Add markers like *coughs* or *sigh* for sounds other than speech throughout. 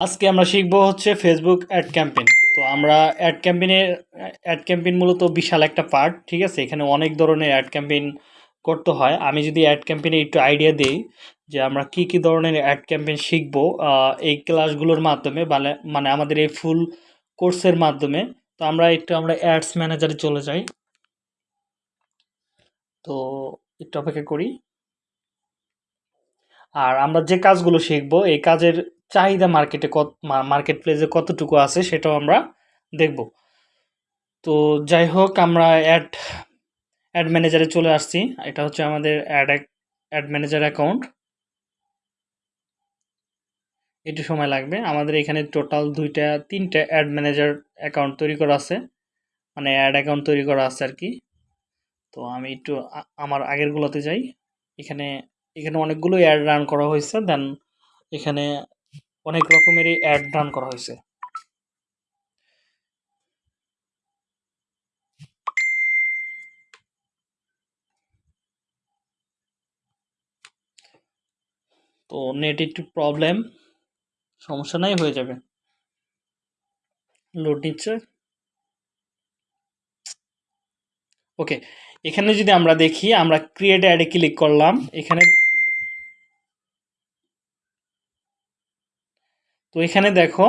আজকে আমরা শিখব হচ্ছে ফেসবুক অ্যাড ক্যাম্পেইন তো আমরা অ্যাড ক্যাম্পেইনের অ্যাড ক্যাম্পেইন মূলত বিশাল একটা পার্ট ঠিক আছে? এখানে অনেক ধরনের অ্যাড ক্যাম্পেইন করতে হয়। আমি যদি অ্যাড ক্যাম্পেইনে একটু আইডিয়া দিই যে আমরা কি কি ধরনের অ্যাড ক্যাম্পেইন শিখব এই ক্লাসগুলোর মাধ্যমে মানে মানে আমাদের এই ফুল কোর্সের মাধ্যমে, তো আমরা একটু আমরা অ্যাডস ম্যানেজারে চলে যাই। তো একটু অপেক্ষা করি। আর আমরা যে কাজগুলো শিখব, এই কাজের চাহিদা মার্কেটে কত মার্কেট প্লেসে কতটুকু আছে সেটাও আমরা দেখব। তো যাই হোক, আমরা অ্যাড অ্যাড ম্যানেজারে চলে আসছি। এটা হচ্ছে আমাদের অ্যাড অ্যাড ম্যানেজার অ্যাকাউন্ট একটু সময় লাগবে। আমাদের এখানে টোটাল দুইটা, তিনটা অ্যাড ম্যানেজার অ্যাকাউন্ট তৈরি করা আছে। মানে অ্যাড অ্যাকাউন্ট তৈরি করা আছে আর কি। তো আমি একটু আমার আগেরগুলোতে যাই। এখানে এখানে অনেকগুলো অ্যাড রান করা হয়েছে। দেন এখানে অনেক রকমেরই অ্যাড রান করা হয়েছে। তো নেট একটু প্রবলেম সমস্যা নাই, হয়ে যাবে। লোড নিচ্ছে। ওকে এখানে যদি আমরা দেখি, আমরা ক্রিয়েট অ্যাডে ক্লিক করলাম, এখানে তো এখানে দেখো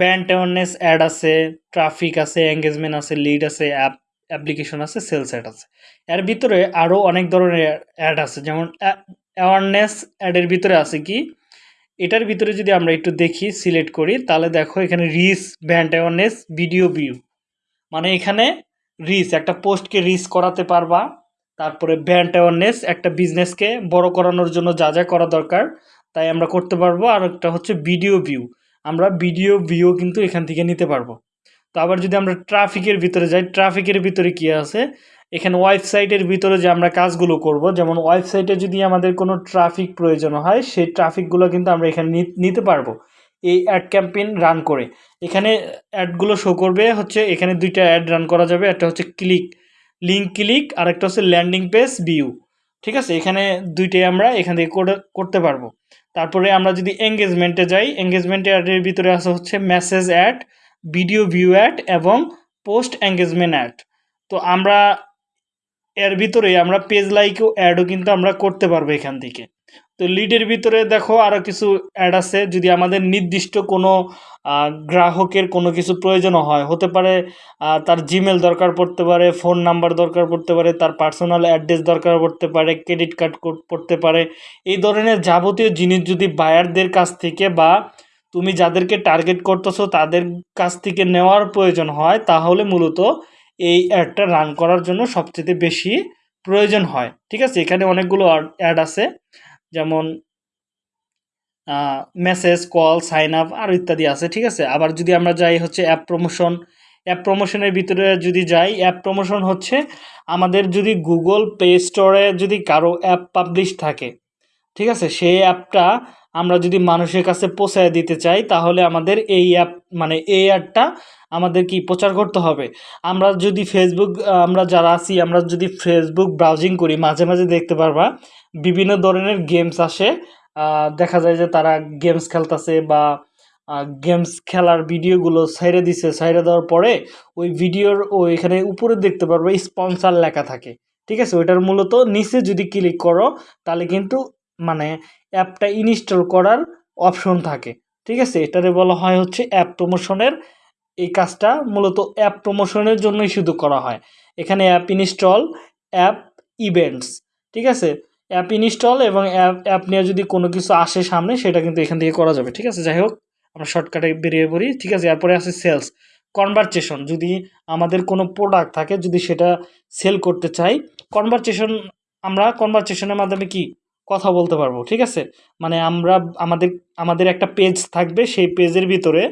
ব্যান্ড অ্যাওয়ারনেস অ্যাড আছে ট্রাফিক আছে এঙ্গেজমেন্ট আছে লিড আছে অ্যাপ অ্যাপ্লিকেশন আছে সেলস অ্যাড আছে। এর ভিতরে আরও অনেক ধরনের অ্যাড আছে, যেমন অ্যাওয়ারনেস অ্যাডের ভিতরে আছে কি? এটার ভিতরে যদি আমরা একটু দেখি সিলেক্ট করি, তাহলে দেখো এখানে reach brand awareness video view মানে এখানে রিস একটা পোস্টকে রিস করাতে পারবা, তারপরে ব্যান্ড অ্যাওয়ারনেস একটা বিজনেসকে বড় করানোর জন্য যা যা করা দরকার তাই আমরা করতে পারব। আর একটা হচ্ছে ভিডিও ভিউ আমরা ভিডিও ভিউ কিন্তু এখান থেকে নিতে পারব। তো আবার যদি আমরা ট্রাফিকের ভিতরে যাই ট্রাফিকের ভিতরে কি আছে? এখানে ওয়েবসাইটের ভিতরে যে আমরা কাজগুলো করব, যেমন ওয়েবসাইটে যদি আমাদের কোনো ট্রাফিক প্রয়োজন হয়, সেই ট্রাফিকগুলো কিন্তু আমরা এখানে নিতে পারব। এই অ্যাড ক্যাম্পেইন রান করে। এখানে অ্যাডগুলো শো করবে হচ্ছে, এখানে দুইটা অ্যাড রান করা যাবে। একটা হচ্ছে ক্লিক লিঙ্ক ক্লিক আর একটা হচ্ছে ল্যান্ডিং পেজ ভিউ ঠিক আছে? এখানে দুইটাই আমরা এখান থেকে করতে পারব। তারপরে আমরা যদি এঙ্গেজমেন্টে যাই এঙ্গেজমেন্ট অ্যাডের ভিতরে আসা হচ্ছে message ad video view ad এবং পোস্ট এঙ্গেজমেন্ট অ্যাড তো আমরা এর ভিতরে আমরা পেজ লাইকও অ্যাডও কিন্তু আমরা করতে পারব এখান থেকে। তো লিডের ভিতরে দেখো আরও কিছু অ্যাড আছে। যদি আমাদের নির্দিষ্ট কোনো গ্রাহকের কোনো কিছু প্রয়োজনও হয়, হতে পারে তার জিমেল দরকার পড়তে পারে ফোন নাম্বার দরকার পড়তে পারে, তার পার্সোনাল অ্যাড্রেস দরকার পড়তে পারে ক্রেডিট কার্ড পড়তে পারে। এই ধরনের যাবতীয় জিনিস যদি বায়ারদের কাছ থেকে বা তুমি যাদেরকে টার্গেট করতেছো, তাদের কাছ থেকে নেওয়ার প্রয়োজন হয়, তাহলে মূলত এই অ্যাডটা রান করার জন্য সবচেয়ে বেশি প্রয়োজন হয়। ঠিক আছে? এখানে অনেকগুলো অ্যাড আছে। যেমন মেসেজ কল সাইন আপ আর ইত্যাদি আছে, ঠিক আছে? আবার যদি আমরা যাই হচ্ছে অ্যাপ প্রমোশন অ্যাপ প্রমোশনের ভিতরে যদি যাই অ্যাপ প্রমোশন হচ্ছে আমাদের যদি গুগল প্লে স্টোরে যদি কারও অ্যাপ পাবলিশ থাকে, ঠিক আছে? সেই অ্যাপটা আমরা যদি মানুষের কাছে পৌঁছায় দিতে চাই, তাহলে আমাদের এই অ্যাপ মানে এই অ্যাপটা আমাদের কি প্রচার করতে হবে? আমরা যদি ফেসবুক আমরা যারা আছি, আমরা যদি ফেসবুক ব্রাউজিং করি, মাঝে মাঝে দেখতে পারবা বিভিন্ন ধরনের গেমস আসে। দেখা যায় যে তারা গেমস খেলতেছে বা গেমস খেলার ভিডিওগুলো সাইরে দিছে সাইরে দেওয়ার পরে ওই ভিডিওর ওই এখানে উপরে দেখতে পারবে স্পন্সার লেখা থাকে। ঠিক আছে? ওইটার মূলত নিচে যদি ক্লিক করো, তাহলে কিন্তু মানে অ্যাপটা ইনস্টল করার অপশন থাকে। ঠিক আছে? এটারে বলা হয় হচ্ছে অ্যাপ প্রমোশনের এই কাজটা মূলত অ্যাপ প্রমোশনের জন্যই শুধু করা হয়। এখানে অ্যাপ ইনস্টল অ্যাপ ইভেন্টস ঠিক আছে? অ্যাপ ইনস্টল এবং অ্যাপ অ্যাপ নিয়ে যদি কোনো কিছু আসে সামনে, সেটা কিন্তু এখান থেকে করা যাবে, ঠিক আছে? যাই হোক, আমরা শর্টকাটে বেরিয়ে পড়ি, ঠিক আছে? এরপরে আছে সেলস কনভারচেশন যদি আমাদের কোনো প্রোডাক্ট থাকে, যদি সেটা সেল করতে চাই কনভারচেশন আমরা কনভারচেশনের মাধ্যমে কি? কথা বলতে পারব, ঠিক আছে? মানে আমরা, আমাদের আমাদের একটা পেজ থাকবে, সেই পেজের ভিতরে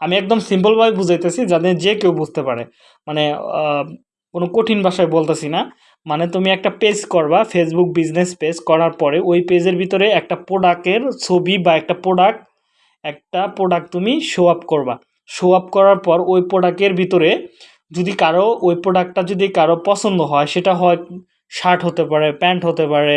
আমি একদম সিম্পলভাবে বুঝাইতেছি যাদের যে কেউ বুঝতে পারে। মানে কোনো কঠিন ভাষায় বলতেছি না। মানে তুমি একটা পেজ করবা ফেসবুক বিজনেস পেজ করার পরে ওই পেজের ভিতরে একটা প্রোডাক্টের ছবি বা একটা প্রোডাক্ট একটা প্রোডাক্ট তুমি শো আপ করবা। শো আপ করার পর ওই প্রোডাক্টের ভিতরে যদি কারও, ওই প্রোডাক্টটা যদি কারও পছন্দ হয়, সেটা হয় শার্ট হতে পারে প্যান্ট হতে পারে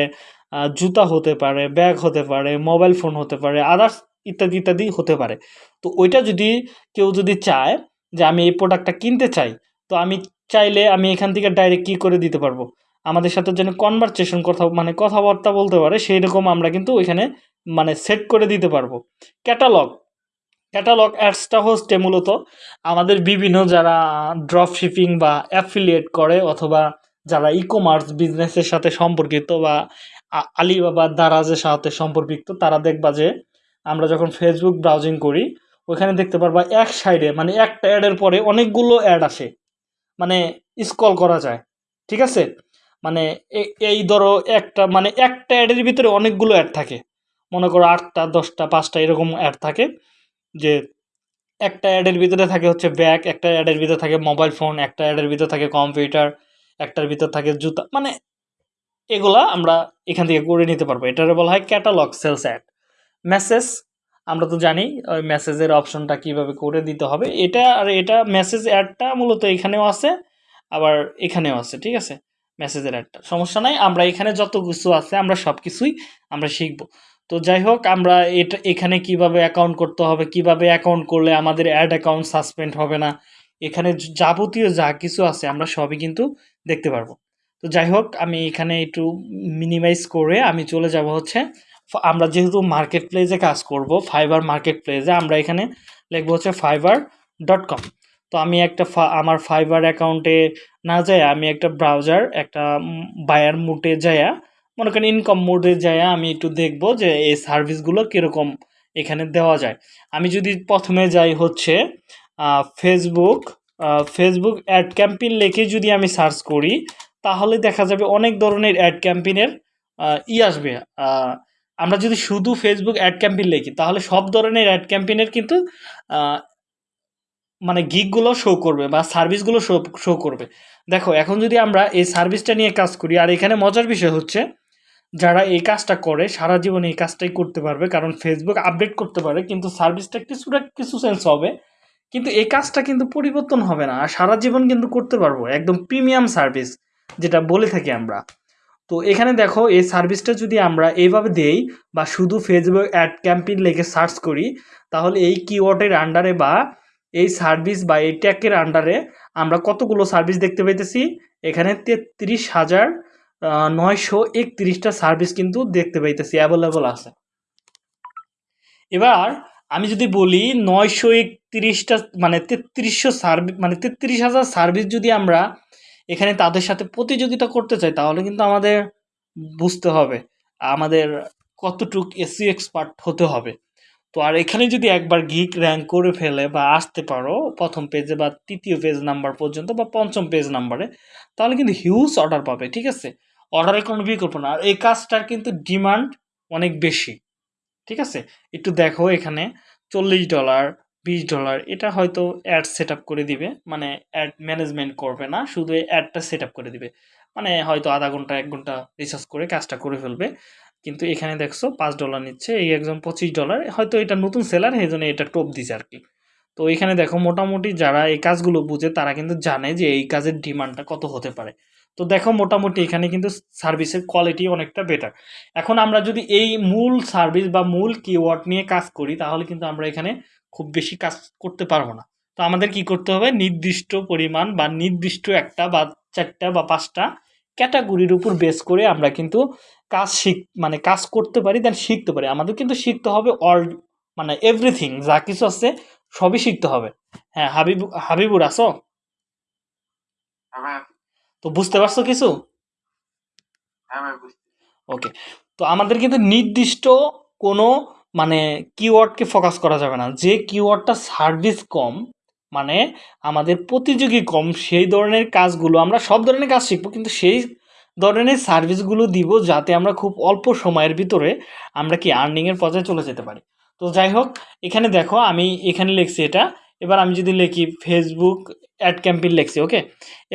জুতা হতে পারে ব্যাগ হতে পারে মোবাইল ফোন হতে পারে আদার্স ইত্যাদি ইত্যাদি হতে পারে। তো ওইটা যদি কেউ যদি চায় যে আমি এই প্রোডাক্টটা কিনতে চাই তো আমি চাইলে আমি এখান থেকে ডাইরেক্ট কী করে দিতে পারব? আমাদের সাথে যেন কনভারসেশন কথা মানে কথাবার্তা বলতে পারে সেই রকম আমরা কিন্তু ওইখানে মানে সেট করে দিতে পারব। ক্যাটালগ ক্যাটালগ অ্যাডসটা হচ্ছে মূলত আমাদের বিভিন্ন যারা ড্রপ শিপিং বা অ্যাফিলিয়েট করে অথবা যারা ই কমার্স বিজনেসের সাথে সম্পর্কিত বা আলিবাবা দারাজের সাথে সম্পর্কিত, তারা দেখবা যে আমরা যখন ফেসবুক ব্রাউজিং করি, ওখানে দেখতে পারবা এক সাইডে মানে একটা অ্যাডের পরে অনেকগুলো অ্যাড আসে। মানে স্কল করা যায়, ঠিক আছে? মানে এই ধরো একটা মানে একটা অ্যাডের ভিতরে অনেকগুলো অ্যাড থাকে। মনে করো আটটা, দশটা, পাঁচটা এরকম অ্যাড থাকে যে একটা অ্যাডের ভিতরে থাকে হচ্ছে ব্যাগ একটা অ্যাডের ভিতরে থাকে মোবাইল ফোন একটা অ্যাডের ভিতরে থাকে কম্পিউটার একটার ভিতর থাকে জুতা মানে এগুলা আমরা এখান থেকে করে নিতে পারব। এটারে বলা হয় ক্যাটালগ সেলস অ্যাড মেসেজ আমরা তো জানি, ওই মেসেজের অপশনটা কীভাবে করে দিতে হবে। এটা আর এটা মেসেজ অ্যাডটা মূলত এখানেও আছে, আবার এখানেও আছে, ঠিক আছে? মেসেজের অ্যাডটা সমস্যা নাই, আমরা এখানে যত কিছু আছে, আমরা সব কিছুই আমরা শিখব। তো যাই হোক, আমরা এটা, এখানে কীভাবে অ্যাকাউন্ট করতে হবে, কীভাবে অ্যাকাউন্ট করলে আমাদের অ্যাড অ্যাকাউন্ট সাসপেন্ড হবে না, এখানে যাবতীয় যা কিছু আছে, আমরা সবই কিন্তু দেখতে পারব। তো যাই হোক, আমি এখানে একটু মিনিমাইজ করে আমি চলে যাব হচ্ছে আমরা যেহেতু মার্কেট প্লেসে কাজ করব ফাইবার মার্কেট প্লেসে আমরা এখানে লিখব হচ্ছে ফাইবার ডট কম তো আমি একটা আমার ফাইবার অ্যাকাউন্টে না যায়, আমি একটা ব্রাউজার একটা বায়ার মুটে যায়া, মনে করেন ইনকাম মোডে যায়া আমি একটু দেখব যে এই সার্ভিসগুলো কীরকম এখানে দেওয়া যায়। আমি যদি প্রথমে যাই হচ্ছে ফেসবুক ফেসবুক অ্যাড ক্যাম্পেইন লিখে যদি আমি সার্চ করি, তাহলে দেখা যাবে অনেক ধরনের অ্যাড ক্যাম্পেইনের ই আসবে। আমরা যদি শুধু ফেসবুক অ্যাড ক্যাম্পেইন লিখি, তাহলে সব ধরনের অ্যাড ক্যাম্পেইনের কিন্তু মানে গিকগুলো শো করবে বা সার্ভিসগুলো শো শো করবে। দেখো, এখন যদি আমরা এই সার্ভিসটা নিয়ে কাজ করি, আর এখানে মজার বিষয় হচ্ছে, যারা এই কাজটা করে, সারা জীবন এই কাজটাই করতে পারবে, কারণ ফেসবুক আপডেট করতে পারে, কিন্তু সার্ভিসটা কিছুটা কিছু সেন্স হবে, কিন্তু এই কাজটা কিন্তু পরিবর্তন হবে না, আর সারা জীবন কিন্তু করতে পারব, একদম প্রিমিয়াম সার্ভিস যেটা বলে থাকি আমরা। তো এখানে দেখো, এই সার্ভিসটা যদি আমরা এইভাবে দেই বা শুধু ফেসবুক অ্যাড ক্যাম্পেইন লিখে সার্চ করি, তাহলে এই কিওয়ার্ডের আন্ডারে বা এই সার্ভিস বা এই ট্যাগের আন্ডারে আমরা কতগুলো সার্ভিস দেখতে পাইতেছি? এখানে তেত্রিশ হাজার নয়শো একত্রিশটা সার্ভিস কিন্তু দেখতে পাইতেছি অ্যাভেলেবল আছে। এবার আমি যদি বলি নয়শো একত্রিশটা মানে তেত্রিশশো সার্ভিস মানে তেত্রিশ হাজার সার্ভিস যদি আমরা এখানে তাদের সাথে প্রতিযোগিতা করতে চাই, তাহলে কিন্তু আমাদের বুঝতে হবে, আমাদের কতটুক এসি এক্সপার্ট হতে হবে। তো আর এখানে যদি একবার গিক র্যাঙ্ক করে ফেলে বা আসতে পারো, প্রথম পেজে বা তৃতীয় পেজ নাম্বার পর্যন্ত বা পঞ্চম পেজ নাম্বারে তাহলে কিন্তু হিউজ অর্ডার পাবে, ঠিক আছে? অর্ডারের কোনো বিকল্প না, আর এই কাজটার কিন্তু ডিমান্ড অনেক বেশি, ঠিক আছে? একটু দেখো এখানে, চল্লিশ ডলার বিশ ডলার এটা হয়তো অ্যাড সেট আপ করে দিবে। মানে অ্যাড ম্যানেজমেন্ট করবে না, শুধু অ্যাডটা সেট আপ করে দিবে। মানে হয়তো আধা ঘণ্টা, এক ঘণ্টা রিসার্চ করে কাজটা করে ফেলবে। কিন্তু এখানে দেখছ, পাঁচ ডলার নিচ্ছে, এই একজন পঁচিশ ডলার হয়তো এটা নতুন সেলার এই জন্য এটা টোপ দিছে আর কি। তো এখানে দেখো, মোটামুটি যারা এই কাজগুলো বুঝে, তারা কিন্তু জানে যে এই কাজের ডিমান্ডটা কত হতে পারে। তো দেখো, মোটামুটি এখানে কিন্তু সার্ভিসের কোয়ালিটি অনেকটা বেটার এখন আমরা যদি এই মূল সার্ভিস বা মূল কিওয়ার্ড নিয়ে কাজ করি, তাহলে কিন্তু আমরা এখানে খুব বেশি কাজ করতে পারব না। তো আমাদের কি করতে হবে? নির্দিষ্ট পরিমাণ বা নির্দিষ্ট একটা বা চারটা বা পাঁচটা ক্যাটাগরির উপর বেস করে আমরা কিন্তু কাজ শিখ মানে কাজ করতে পারি দেন শিখতে পারি। আমাদের কিন্তু শিখতে হবে অল মানে এভরিথিং যা কিছু আছে সবই শিখতে হবে। হ্যাঁ হাবিব হাবিবুর আসো হ্যাঁ। তো বুঝতে পারছ কিছু? হ্যাঁ ওকে তো আমাদের কিন্তু নির্দিষ্ট কোনো মানে কিওয়ার্ডকে ফোকাস করা যাবে না। যে কিওয়ার্ডটা সার্ভিস কম মানে আমাদের প্রতিযোগী কম, সেই ধরনের কাজগুলো আমরা সব ধরনের কাজ শিখব, কিন্তু সেই ধরনের সার্ভিসগুলো দিব যাতে আমরা খুব অল্প সময়ের ভিতরে আমরা কি আর্নিংয়ের পর্যায়ে চলে যেতে পারি। তো যাই হোক, এখানে দেখো আমি এখানে লিখছি এটা। এবার আমি যদি লিখি ফেসবুক অ্যাড ক্যাম্পেইন লিখছি ওকে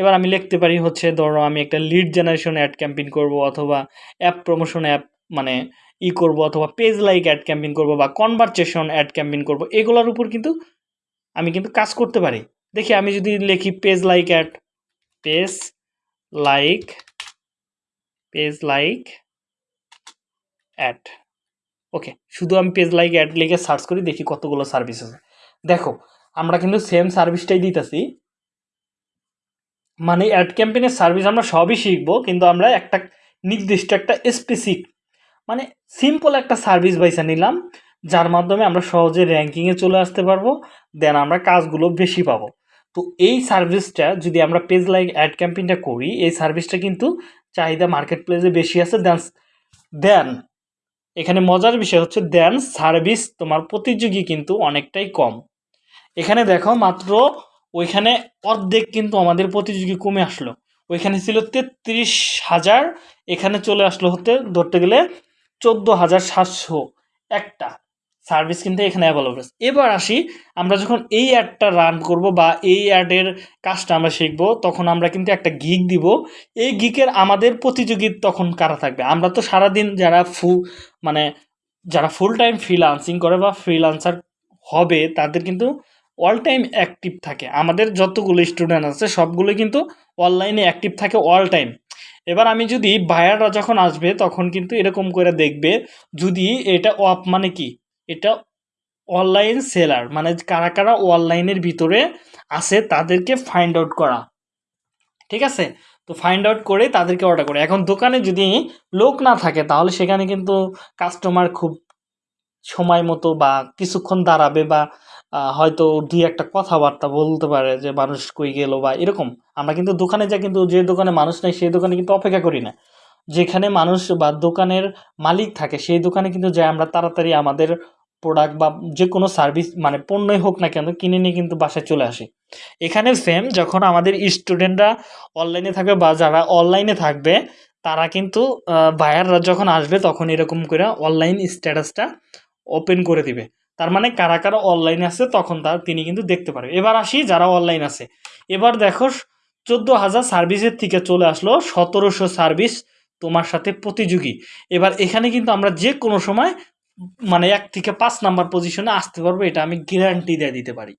এবার আমি লিখতে পারি হচ্ছে, ধরো আমি একটা লিড জেনারেশন অ্যাড ক্যাম্পেইন করব অথবা অ্যাপ প্রমোশন অ্যাপ মানে ই করব অথবা পেজ লাইক অ্যাড ক্যাম্পেইন করব বা কনভারসেশন অ্যাড ক্যাম্পেইন করব, এগুলোর উপর কিন্তু আমি কিন্তু কাজ করতে পারি। দেখি আমি যদি লিখি page like ad page like page like ad okay শুধু আমি পেজ লাইক অ্যাড লিখে সার্চ করি, দেখি কতগুলো সার্ভিস আছে। দেখো, আমরা কিন্তু সেম সার্ভিসটাই দিতেছি। মানে অ্যাড ক্যাম্পেইনের সার্ভিস আমরা সবই শিখব, কিন্তু আমরা একটা নির্দিষ্ট একটা স্পেসিফিক মানে সিম্পল একটা সার্ভিস বাইসা নিলাম, যার মাধ্যমে আমরা সহজে র্যাঙ্কিংয়ে চলে আসতে পারব দেন আমরা কাজগুলো বেশি পাবো। তো এই সার্ভিসটা যদি আমরা পেজ লাইক অ্যাড ক্যাম্পেইনটা করি, এই সার্ভিসটা কিন্তু চাহিদা মার্কেট প্লেসে বেশি আছে দেন দেন এখানে মজার বিষয় হচ্ছে দেন সার্ভিস তোমার প্রতিযোগী কিন্তু অনেকটাই কম। এখানে দেখো মাত্র ওইখানে অর্ধেক কিন্তু আমাদের প্রতিযোগী কমে আসলো। ওইখানে ছিল তেত্রিশ হাজার, এখানে চলে আসলো হতে ধরতে গেলে চোদ্দ হাজার সাতশো একটা সার্ভিস কিন্তু এখানে অ্যাভেলেবল এবার আসি, আমরা যখন এই অ্যাডটা রান করব বা এই অ্যাডের কাজটা আমরা শিখব, তখন আমরা কিন্তু একটা গিক দিব। এই গিকের আমাদের প্রতিযোগী তখন কারা থাকবে? আমরা তো সারাদিন যারা ফু মানে যারা ফুল টাইম ফ্রিলান্সিং করে বা ফ্রিলান্সার হবে, তাদের কিন্তু অল টাইম অ্যাক্টিভ থাকে। আমাদের যতগুলো স্টুডেন্ট আছে সবগুলো কিন্তু অনলাইনে অ্যাক্টিভ থাকে অল টাইম এবার আমি যদি বায়াররা যখন আসবে, তখন কিন্তু এরকম করে দেখবে, যদি এটা অফ মানে কি? এটা অনলাইন সেলার মানে কারা কারা অনলাইনের ভিতরে আছে তাদেরকে ফাইন্ড আউট করা। ঠিক আছে? তো ফাইন্ড আউট করে তাদেরকে অর্ডার করে। এখন দোকানে যদি লোক না থাকে, তাহলে সেখানে কিন্তু কাস্টমার খুব সময় মতো বা কিছুক্ষণ দাঁড়াবে বা হয়তো দুই একটা কথাবার্তা বলতে পারে যে মানুষ কই গেল বা এরকম। আমরা কিন্তু দোকানে যা কিন্তু যে দোকানে মানুষ নেই, সেই দোকানে কিন্তু অপেক্ষা করি না। যেখানে মানুষ বা দোকানের মালিক থাকে, সেই দোকানে কিন্তু যাই, আমরা তাড়াতাড়ি আমাদের প্রোডাক্ট বা যে কোনো সার্ভিস মানে পণ্যই হোক না কেন, কিনে নিয়ে কিন্তু বাসায় চলে আসে। এখানে সেম যখন আমাদের স্টুডেন্টরা অনলাইনে থাকবে বা যারা অনলাইনে থাকবে, তারা কিন্তু বায়াররা যখন আসবে, তখন এরকম করে অনলাইন স্ট্যাটাসটা ওপেন করে দিবে। তার মানে কারা কারা অনলাইনে আছে তখন তার তিনি কিন্তু দেখতে পারবে। এবার আসি যারা অনলাইন আছে। এবার দেখো চোদ্দ হাজার সার্ভিসের থেকে চলে আসলো সতেরোশো সার্ভিস তোমার সাথে প্রতিযোগী। এবার এখানে কিন্তু আমরা যে কোনো সময় মানে এক থেকে পাঁচ নাম্বার পজিশনে আসতে পারব, এটা আমি গ্যারান্টি দিয়ে দিতে পারি।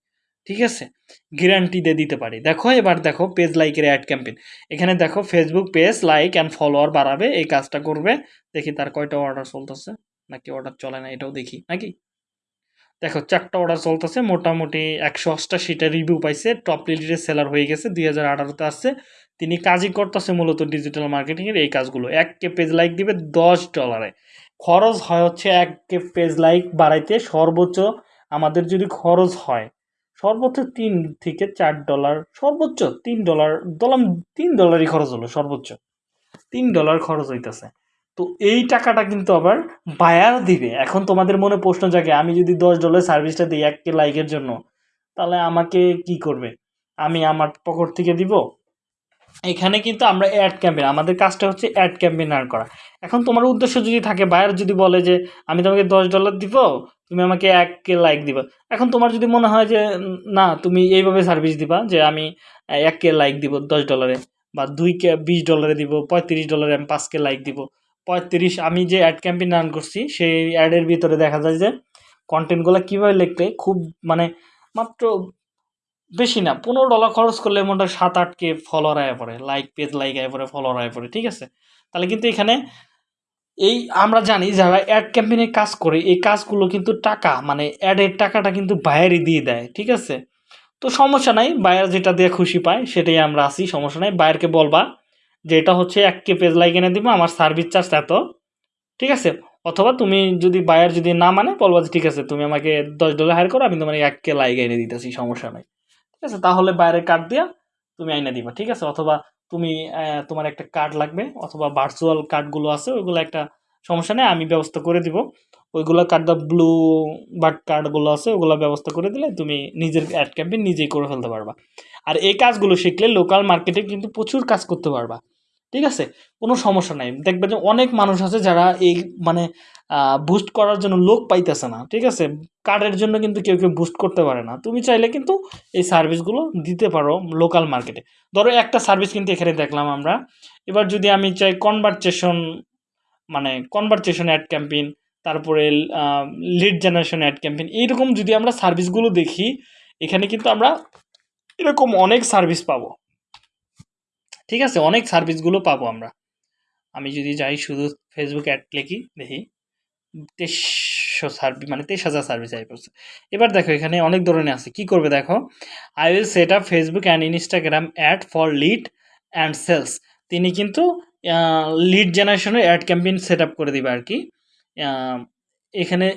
ঠিক আছে? গ্যারান্টি দিয়ে দিতে পারি। দেখো, এবার দেখো পেজ লাইকের অ্যাড ক্যাম্পেইন এখানে দেখো Facebook page like and follower বাড়াবে, এই কাজটা করবে। দেখি তার কয়টা অর্ডার চলতেছে। নাকি অর্ডার চলে না, এটাও দেখি। নাকি? দেখো, চারটা অর্ডার চলতেছে। মোটামুটি একশো অষ্টাশিটা রিভিউ পাইছে। টপ লিডের সেলার হয়ে গেছে। দুই হাজার আঠারোতে আসছে। তিনি কাজই করতেছে মূলত ডিজিটাল মার্কেটিংয়ের এই কাজগুলো। এক কে পেজ লাইক দিবে দশ ডলারে খরচ হয় হচ্ছে এক কে পেজ লাইক বাড়াইতে সর্বোচ্চ আমাদের যদি খরচ হয়, সর্বোচ্চ তিন থেকে চার ডলার সর্বোচ্চ তিন ডলার দলাম তিন ডলারই খরচ হলো সর্বোচ্চ। তিন ডলার খরচ হইতেছে। তো এই টাকাটা কিন্তু আবার বায়ার দিবে। এখন তোমাদের মনে প্রশ্ন জাগে, আমি যদি দশ ডলার সার্ভিসটা দিই এক কে লাইকের জন্য, তাহলে আমাকে কি করবে? আমি আমার পকেট থেকে দিব? এখানে কিন্তু আমরা অ্যাড ক্যাম্পেন আমাদের কাজটা হচ্ছে অ্যাড ক্যাম্পেন আর করা। এখন তোমার উদ্দেশ্য যদি থাকে বায়ার যদি বলে যে, আমি তোমাকে দশ ডলার দিব, তুমি আমাকে এক কে লাইক দিবা। এখন তোমার যদি মনে হয় যে, না, তুমি এইভাবে সার্ভিস দিবা যে, আমি এক কে লাইক দিব দশ ডলারে বা দুই কে বিশ ডলারে দিব, পঁয়ত্রিশ ডলারে আমি পাঁচ কে লাইক দিব। পঁয়ত্রিশ, আমি যে অ্যাড ক্যাম্পেইন রান করছি, সেই অ্যাডের ভিতরে দেখা যায় যে কন্টেন্টগুলো কীভাবে লিখলে খুব মানে মাত্র বেশি না, পনেরো ডলার খরচ করলে মোটামুটি সাত আট কে ফলোয়ার আয় পড়ে লাইক পেজ লাইক আয় পড়ে ফলোয়ার আয় পড়ে, ঠিক আছে? তাহলে কিন্তু এখানে এই আমরা জানি যারা অ্যাড ক্যাম্পেইনে কাজ করে, এই কাজগুলো কিন্তু টাকা মানে অ্যাডের টাকাটা কিন্তু বায়ারই দিয়ে দেয়, ঠিক আছে? তো সমস্যা নাই বায়ার যেটা দিয়ে খুশি পায়, সেটাই আমরা আসি সমস্যা নাই বায়ারকে বলবা যে এটা হচ্ছে কে পেজ লাইক এনে দিব, আমার সার্ভিস চার্জ এত, ঠিক আছে? অথবা তুমি যদি বায়ার যদি না মানে বলবা ঠিক আছে, তুমি আমাকে দশ ডলার হায়ার করো, আমি তোমার এক কে লাইক এনে দিতেছি, সমস্যা নাই। ঠিক আছে? তাহলে বাইরের কার্ড দিয়া তুমি আইনা দিবা, ঠিক আছে? অথবা তুমি তোমার একটা কার্ড লাগবে, অথবা ভার্চুয়াল কার্ডগুলো আছে, ওইগুলো একটা সমস্যা নেই, আমি ব্যবস্থা করে দিব। ওইগুলো কার্ড দা ব্লু বার্ড কার্ডগুলো আছে, ওগুলো ব্যবস্থা করে দিলে তুমি নিজের অ্যাড ক্যাম্পেইন নিজেই করে ফেলতে পারবা। আর এই কাজগুলো শিখলে লোকাল মার্কেটে কিন্তু প্রচুর কাজ করতে পারবা। ঠিক আছে? কোনো সমস্যা নাই। দেখবে যে অনেক মানুষ আছে যারা এই মানে বুস্ট করার জন্য লোক পাইতেছে না, ঠিক আছে? কার্ডের জন্য কিন্তু কেউ কেউ বুস্ট করতে পারে না। তুমি চাইলে কিন্তু এই সার্ভিসগুলো দিতে পারো লোকাল মার্কেটে ধরো একটা সার্ভিস কিন্তু এখানে দেখলাম আমরা। এবার যদি আমি চাই কনভারসেশন মানে কনভারসেশন অ্যাড ক্যাম্পেইন তারপরে লিড জেনারেশন অ্যাড ক্যাম্পেইন এইরকম যদি আমরা সার্ভিসগুলো দেখি, এখানে কিন্তু আমরা এরকম অনেক সার্ভিস পাবো। ঠিক আছে, অনেক সার্ভিসগুলো পাবো আমরা। আমি যদি যাই শুধু ফেসবুক অ্যাড লিখি, দেখি। তেইশশো সার্ভিস মানে তেইশ হাজার সার্ভিস আই করছে। এবার দেখো, এখানে অনেক ধরনের আছে। কি করবে দেখো? I will set up Facebook and Instagram ad for lead and sales তিনি কিন্তু লিড জেনারেশনের অ্যাড ক্যাম্পেইন সেট আপ করে দিবে আর কি। এখানে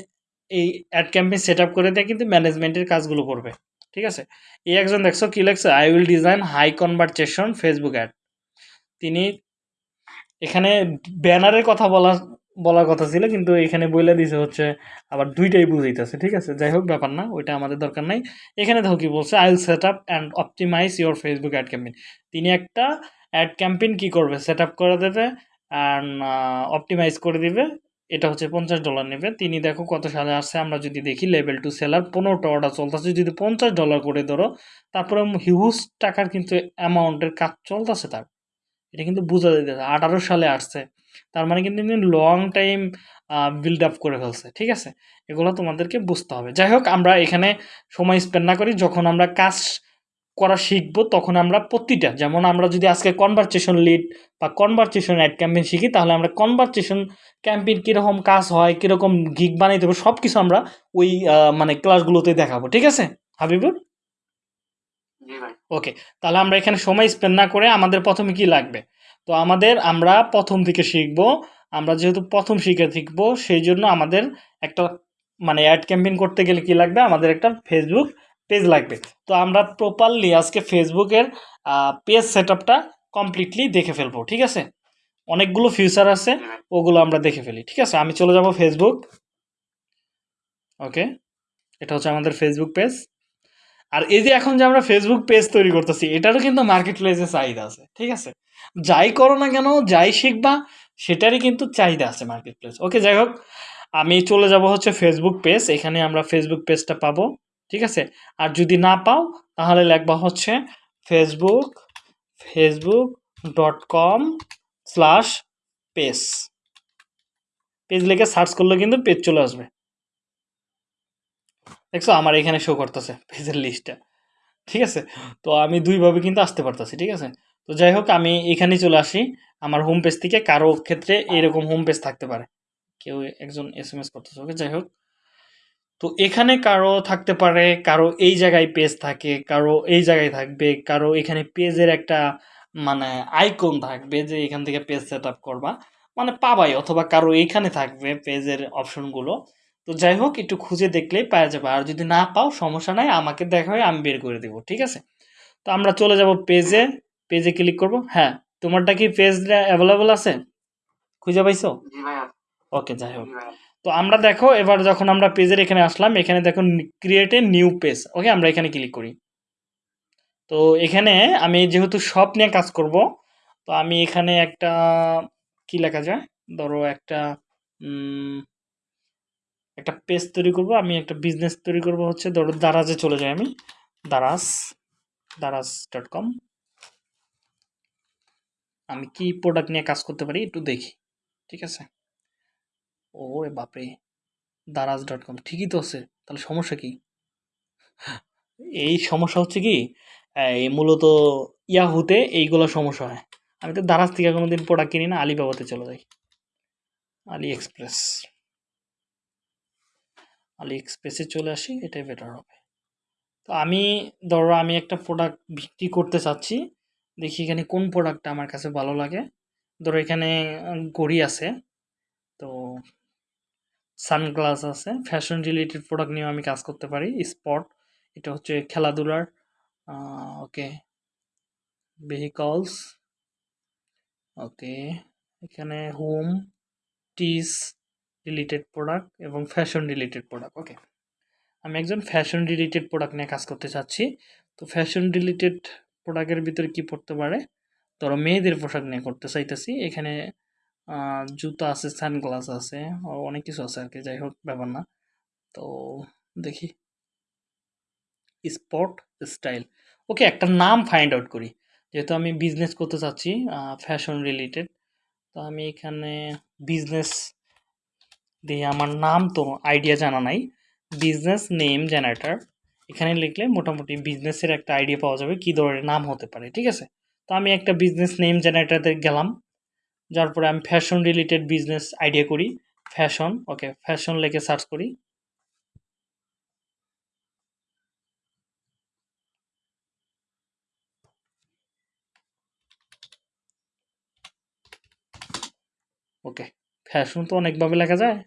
এই অ্যাড ক্যাম্পেইন সেট আপ করে দেয় কিন্তু ম্যানেজমেন্টের কাজগুলো করবে। ঠিক আছে? এই একজন দেখছ কি লেখছে? I will design high conversation Facebook ad তিনি এখানে ব্যানারের কথা বলা, বলার কথা ছিল, কিন্তু এখানে বলে দিছে হচ্ছে, আবার দুইটাই বুঝাইতেছে, ঠিক আছে? যাই হোক, ব্যাপার না, ওইটা আমাদের দরকার নাই। এখানে দেখো কি বলছে I will set up and optimize your Facebook ad campaign তিনি একটা অ্যাড ক্যাম্পেইন কি করবে? সেট আপ করে দেবে অ্যান্ড অপটিমাইজ করে দিবে, এটা হচ্ছে পঞ্চাশ ডলার নেবে। তিনি দেখো কত সালে আসছে, আমরা যদি দেখি লেভেল টু সেলার পনেরোটা অর্ডার চলতেছে, যদি পঞ্চাশ ডলার করে ধরো, তারপরে হিউজ টাকার কিন্তু অ্যামাউন্টের কাজ চলতেছে তার। এটা কিন্তু বোঝা যাইতেছে আঠারো সালে আসছে। তার মানে কিন্তু লং টাইম বিল্ড আপ করে ফেলছে, ঠিক আছে? এগুলো তোমাদেরকে বুঝতে হবে। যাই হোক, আমরা এখানে সময় স্পেন্ড না করি, যখন আমরা কাজ করা শিখব, তখন আমরা প্রতিটা, যেমন আমরা যদি আজকে কনভারসেশন লিড বা কনভারসেশন অ্যাড ক্যাম্পেইন শিখি, তাহলে আমরা কনভারসেশন ক্যাম্পেইন কীরকম কাজ হয়, কীরকম গিগ বানাইতে হবে সব কিছু আমরা ওই মানে ক্লাসগুলোতে দেখাবো, ঠিক আছে? হাবিবুর জি ভাই। ওকে তাহলে আমরা এখানে সময় স্পেন্ড না করে আমাদের প্রথমে কি লাগবে? তো আমাদের আমরা প্রথম থেকে শিখব, আমরা যেহেতু প্রথম শিখে শিখব, সেই জন্য আমাদের একটা মানে অ্যাড ক্যাম্পেইন করতে গেলে কি লাগবে? আমাদের একটা ফেসবুক পেজ লাগবে। তো আমরা প্রপারলি আজকে ফেসবুকের পেজ সেট কমপ্লিটলি দেখে ফেলব, ঠিক আছে? অনেকগুলো ফিউচার আছে, ওগুলো আমরা দেখে ফেলি, ঠিক আছে? আমি চলে যাব ফেসবুক ওকে এটা হচ্ছে আমাদের ফেসবুক পেজ আর এই যে এখন যে আমরা ফেসবুক পেজ তৈরি করতেছি, এটারও কিন্তু মার্কেট প্লেসে চাহিদা আছে, ঠিক আছে? যাই করো না কেন, যাই শিখবা, সেটারই কিন্তু চাহিদা আছে মার্কেট প্লেস ওকে যাই হোক, আমি চলে যাব হচ্ছে ফেসবুক পেজ এখানে আমরা ফেসবুক পেজটা পাবো, ঠিক আছে? আর যদি না পাও, তাহলে লিখবা হচ্ছে Facebook Facebook dot com slash page page লিখে সার্চ করলে কিন্তু পেজ চলে আসবে। দেখছ? আমার এখানে শো করতেছে, পেজের লিস্টটা ঠিক আছে? তো আমি দুইভাবে কিন্তু আসতে পারতেছি, ঠিক আছে? তো যাই হোক, আমি এখানেই চলে আসি। আমার হোম পেজ থেকে কারও ক্ষেত্রে এরকম হোম পেজ থাকতে পারে। কেউ একজন এস এম এস করতেছে ওকে যাই হোক। তো এখানে কারও থাকতে পারে, কারও এই জায়গায় পেজ থাকে, কারও এই জায়গায় থাকবে, কারও এখানে পেজের একটা মানে আইকন থাকবে যে এখান থেকে পেজ সেট আপ করবা। মানে পাবাই, অথবা কারও এইখানে থাকবে পেজের অপশনগুলো তো যাই হোক একটু খুঁজে দেখলেই পাওয়া যাবে। আর যদি না পাও সমস্যা নাই আমাকে দেখা হয় আমি বের করে দেবো ঠিক আছে? তো আমরা চলে যাব পেজে পেজে ক্লিক করব। হ্যাঁ তোমারটা কি পেজ অ্যাভেলেবল আছে? খুঁজে পাইছো? ওকে যাই হোক। তো আমরা দেখো এবার যখন আমরা পেজের এখানে আসলাম এখানে দেখো create a new page okay আমরা এখানে ক্লিক করি। তো এখানে আমি যেহেতু সব নিয়ে কাজ করব তো আমি এখানে একটা কি লেখা যায়? ধরো একটা একটা পেজ তৈরি করব, আমি একটা বিজনেস তৈরি করব হচ্ছে, ধরো দারাজে চলে যাই আমি, দারাজ দারাজ ডট কম আমি কি প্রোডাক্ট নিয়ে কাজ করতে পারি একটু দেখি, ঠিক আছে? ও বাপরে, দারাজ ডট কম ঠিকই তো আছে, তাহলে সমস্যা কি? এই সমস্যা হচ্ছে কি, এই মূলত ইয়াহুতে এইগুলো সমস্যা হয়। আমি তো দারাজ থেকে কোনোদিন প্রোডাক্ট কিনি না আলিবাবাতে চলে যাই। আলি এক্সপ্রেস আলি এক্সপ্রেসে চলে আসি, এটাই বেটার হবে। তো আমি, ধরো আমি একটা প্রোডাক্ট বিক্রি করতে চাচ্ছি, দেখি এখানে কোন প্রোডাক্টটা আমার কাছে ভালো লাগে। ধরো এখানে গড়ি আছে, তো সানগ্লাস আছে ফ্যাশন রিলেটেড প্রোডাক্ট নিয়েও আমি কাজ করতে পারি স্পট এটা হচ্ছে খেলাধুলার ওকে ভেহিকলস ওকে এখানে হোম টিস রিলেটেড প্রোডাক্ট এবং ফ্যাশন রিলেটেড প্রোডাক্ট ওকে আমি একজন ফ্যাশন রিলেটেড প্রোডাক্ট নিয়ে কাজ করতে চাচ্ছি। তো ফ্যাশন রিলেটেড প্রোডাক্টের ভিতরে কি পড়তে পারে? ধরো মেয়েদের পোশাক নিয়ে করতে চাইতেছি। এখানে জুতা আছে সানগ্লাস আছে অনেক কিছু আছে আর কি যাই হোক, ব্যাপার না। তো দেখি। স্পট স্টাইল ওকে একটা নাম ফাইন্ড আউট করি। যেহেতু আমি বিজনেস করতে চাচ্ছি ফ্যাশন রিলেটেড তো আমি এখানে বিজনেস দিয়ে আমার নাম তো আইডিয়া জানা নাই বিজনেস নেম জেনারেটর এখানে লিখলে মোটামুটি বিজনেসের একটা আইডিয়া পাওয়া যাবে কী ধরনের নাম হতে পারে, ঠিক আছে? তো আমি একটা বিজনেস নেম জেনারেটরতে গেলাম, যার পরে আমি ফ্যাশন রিলেটেড বিজনেস আইডিয়া করি ফ্যাশন ওকে ফ্যাশন লেখে সার্চ করি। ওকে ফ্যাশন তো অনেকভাবে লেখা যায়।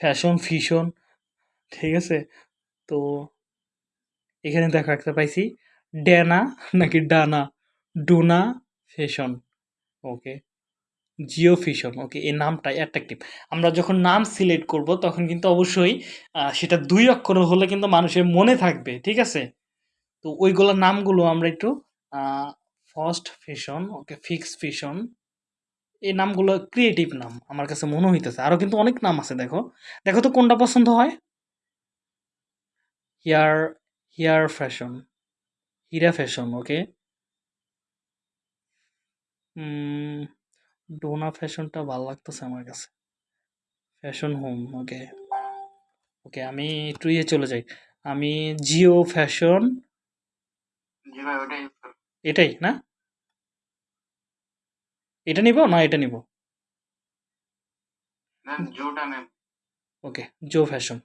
ফ্যাশন ফিশন ঠিক আছে? তো এখানে দেখো একটা পাইছি ডেনা নাকি Dana Dona fashion okay Geo fission okay এই নামটা অ্যাট্রাকটিভ আমরা যখন নাম সিলেক্ট করব, তখন কিন্তু অবশ্যই সেটা দুই অক্ষর হলে কিন্তু মানুষের মনে থাকবে, ঠিক আছে? তো ওইগুলোর নামগুলো আমরা একটু first fashion okay fix fashion এই নামগুলো ক্রিয়েটিভ নাম আমার কাছে মনে হইতেছে। আরও কিন্তু অনেক নাম আছে দেখো। দেখো তো কোনটা পছন্দ হয়? Here here fashion Hira fashion okay Dona ফ্যাশনটা ভালো লাগতেছে আমার কাছে। ফ্যাশন হোম ওকে ওকে আমি একটু ইয়ে চলে যাই। আমি জিও ফ্যাশন এটাই না? এটা নিব? না এটা নিব। Okay Jo fashion.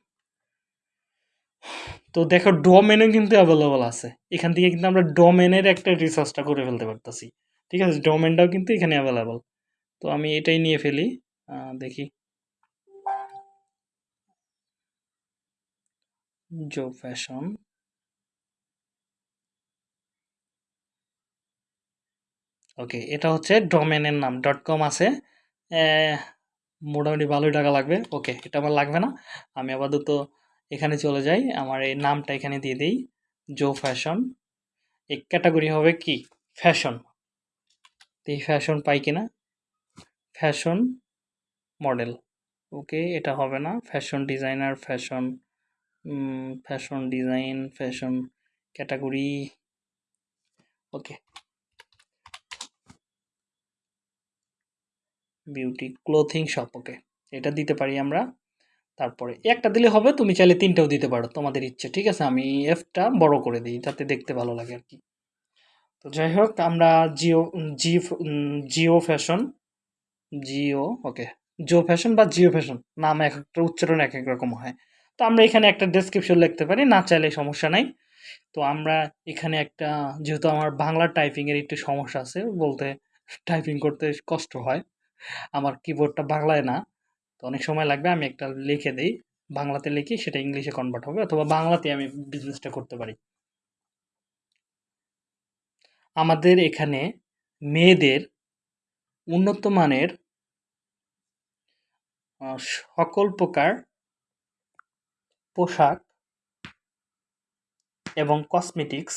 তো দেখো ডোমেনও কিন্তু অ্যাভেলেবল আছে। এখান থেকে কিন্তু আমরা ডোমেনের একটা রিসার্চটা করে ফেলতে পারতেছি। ঠিক আছে? ডোমেনটাও কিন্তু এখানে অ্যাভেলেবল তো আমি এটাই নিয়ে ফেলি। দেখি। জো ফ্যাশন। ওকে এটা হচ্ছে ডোমেনের নাম ডট কম আছে। মোটামুটি ভালোই টাকা লাগবে। ওকে এটা আমার লাগবে না। আমি আপাতত এখানে চলে যাই। আমার এই নামটা এখানে দিয়ে দিই জো ফ্যাশন এই ক্যাটাগরি হবে কি? ফ্যাশন এই ফ্যাশন পাই কিনা ফ্যাশন মডেল ওকে এটা হবে না। Fashion designer fashion fashion design fashion category okay beauty clothing shop okay এটা দিতে পারি আমরা। তারপরে একটা দিলে হবে, তুমি চাইলে তিনটাও দিতে পারো, তোমাদের ইচ্ছে, ঠিক আছে? আমি এফটা বড় করে দিই, যাতে দেখতে ভালো লাগে আর কি। তো যাই হোক, আমরা Geo G Geo fashion Geo okay Geo fashion বা জিও ফ্যাশন নাম এক একটা, উচ্চারণ এক এক রকম হয়। তো আমরা এখানে একটা ডেসক্রিপশন লিখতে পারি, না চাইলে সমস্যা নাই। তো আমরা এখানে একটা, যেহেতু আমার বাংলা টাইপিংয়ের একটু সমস্যা আছে, বলতে টাইপিং করতে কষ্ট হয়। আমার কিবোর্ডটা বাংলায় না। তো অনেক সময় লাগবে আমি একটা লিখে দিই। বাংলাতে লিখি, সেটা ইংলিশে কনভার্ট হবে অথবা বাংলাতে আমি বিজনেসটা করতে পারি। আমাদের এখানে মেয়েদের উন্নত মানের সকল প্রকার পোশাক এবং কসমেটিক্স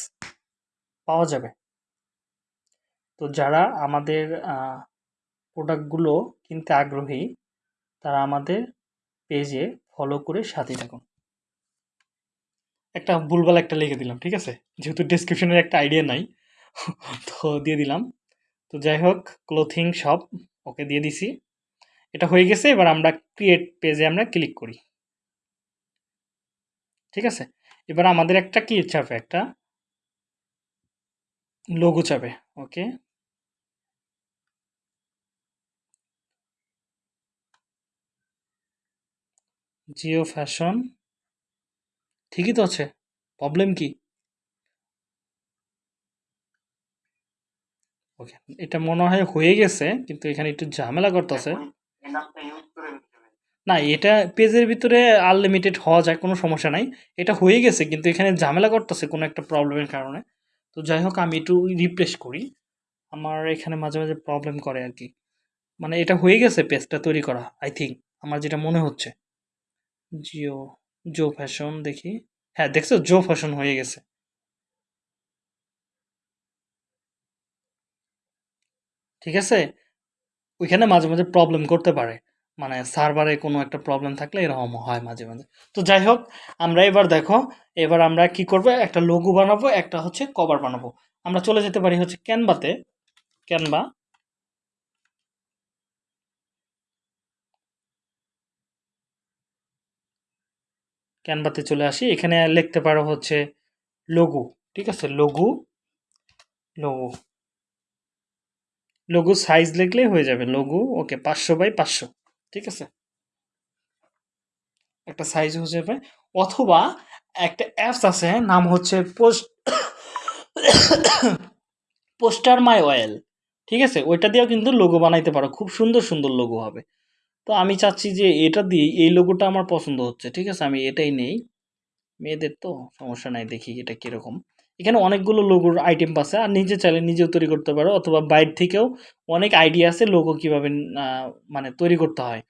পাওয়া যাবে। তো যারা আমাদের প্রোডাক্টগুলো কিনতে আগ্রহী, তারা আমাদের পেজে ফলো করে সাথে থাকুন। একটা ভুলভাল একটা লিখে দিলাম, ঠিক আছে? যেহেতু ডিসক্রিপশনের একটা আইডিয়া নাই, *laughs* তো দিয়ে দিলাম। তো যাই হোক ক্লোথিং শপ ওকে দিয়ে দিছি। এটা হয়ে গেছে, এবার আমরা ক্রিয়েট পেজে আমরা ক্লিক করি। ঠিক আছে? এবার আমাদের একটা কি চাপে? একটা লোগো চাপে, ওকে? জিও ফ্যাশন। ঠিকই তো আছে। প্রবলেম কি? ওকে এটা মনে হয় হয়ে গেছে, কিন্তু এখানে একটু ঝামেলা করতেছে। না, এটা পেজের ভিতরে আনলিমিটেড হওয়া যায়, কোনো সমস্যা নাই। এটা হয়ে গেছে, কিন্তু এখানে ঝামেলা করতেছে কোনো একটা প্রবলেমের কারণে। তো যাই হোক, আমি একটু রিপ্লেস করি। আমার এখানে মাঝে মাঝে প্রবলেম করে আর কি। মানে এটা হয়ে গেছে, পেজটা তৈরি করা আই থিঙ্ক আমার যেটা মনে হচ্ছে। জিও জো ফ্যাশন দেখি। হ্যাঁ দেখছ? জো ফ্যাশন হয়ে গেছে। ঠিক আছে? ওইখানে মাঝে মাঝে প্রবলেম করতে পারে। মানে সার্ভারে কোনো একটা প্রবলেম থাকলে এরকম হয় মাঝে মাঝে। তো যাই হোক, আমরা এবার দেখো, এবার আমরা কি করব? একটা লোগো বানাবো, একটা হচ্ছে কভার বানাবো। আমরা চলে যেতে পারি হচ্ছে ক্যানভাতে ক্যানভা ক্যানভাতে চলে আসি। এখানে লিখতে পারো হচ্ছে লোগো ঠিক আছে? লোগো লোগো লোগো সাইজ লিখলেই হয়ে যাবে লোগো ওকে পাঁচশো বাই পাঁচশো, ঠিক আছে? একটা সাইজ হয়ে যাবে। অথবা একটা অ্যাপস আছে, নাম হচ্ছে পোস্ট পোস্টার মাই অয়েল, ঠিক আছে? ওইটা দিয়েও কিন্তু লোগো বানাইতে পারো। খুব সুন্দর সুন্দর লোগো হবে। তো আমি চাচ্ছি যে এটা দিয়ে এই লোগোটা আমার পছন্দ হচ্ছে, ঠিক আছে? আমি এটাই নেই। মেয়েদের তো সমস্যা নাই, দেখি এটা কীরকম। এখানে অনেকগুলো লোগোর আইটেম আছে, আর নিজে চাইলে নিজেও তৈরি করতে পারো, অথবা বাইরে থেকেও অনেক আইডিয়া আছে লোগো কীভাবে মানে তৈরি করতে হয়।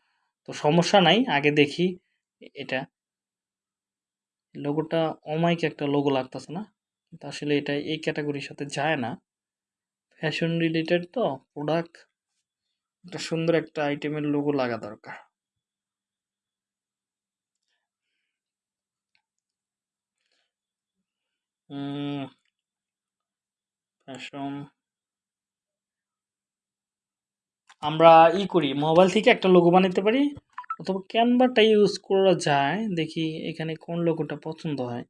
তো সমস্যা নাই, আগে দেখি এটা। লোগোটা অমাইক একটা লোগো লাগতেছে না? কিন্তু আসলে এটা এই ক্যাটাগরির সাথে যায় না। ফ্যাশন রিলেটেড তো প্রোডাক্ট একটা সুন্দর একটা আইটেমের লোগো লাগা দরকার। আমরা ই করি মোবাইল থেকে একটা লোগো বানাতে পারি, অথবা ক্যানভাটা ইউজ করা যায়, দেখি এখানে কোন লোগোটা পছন্দ হয়।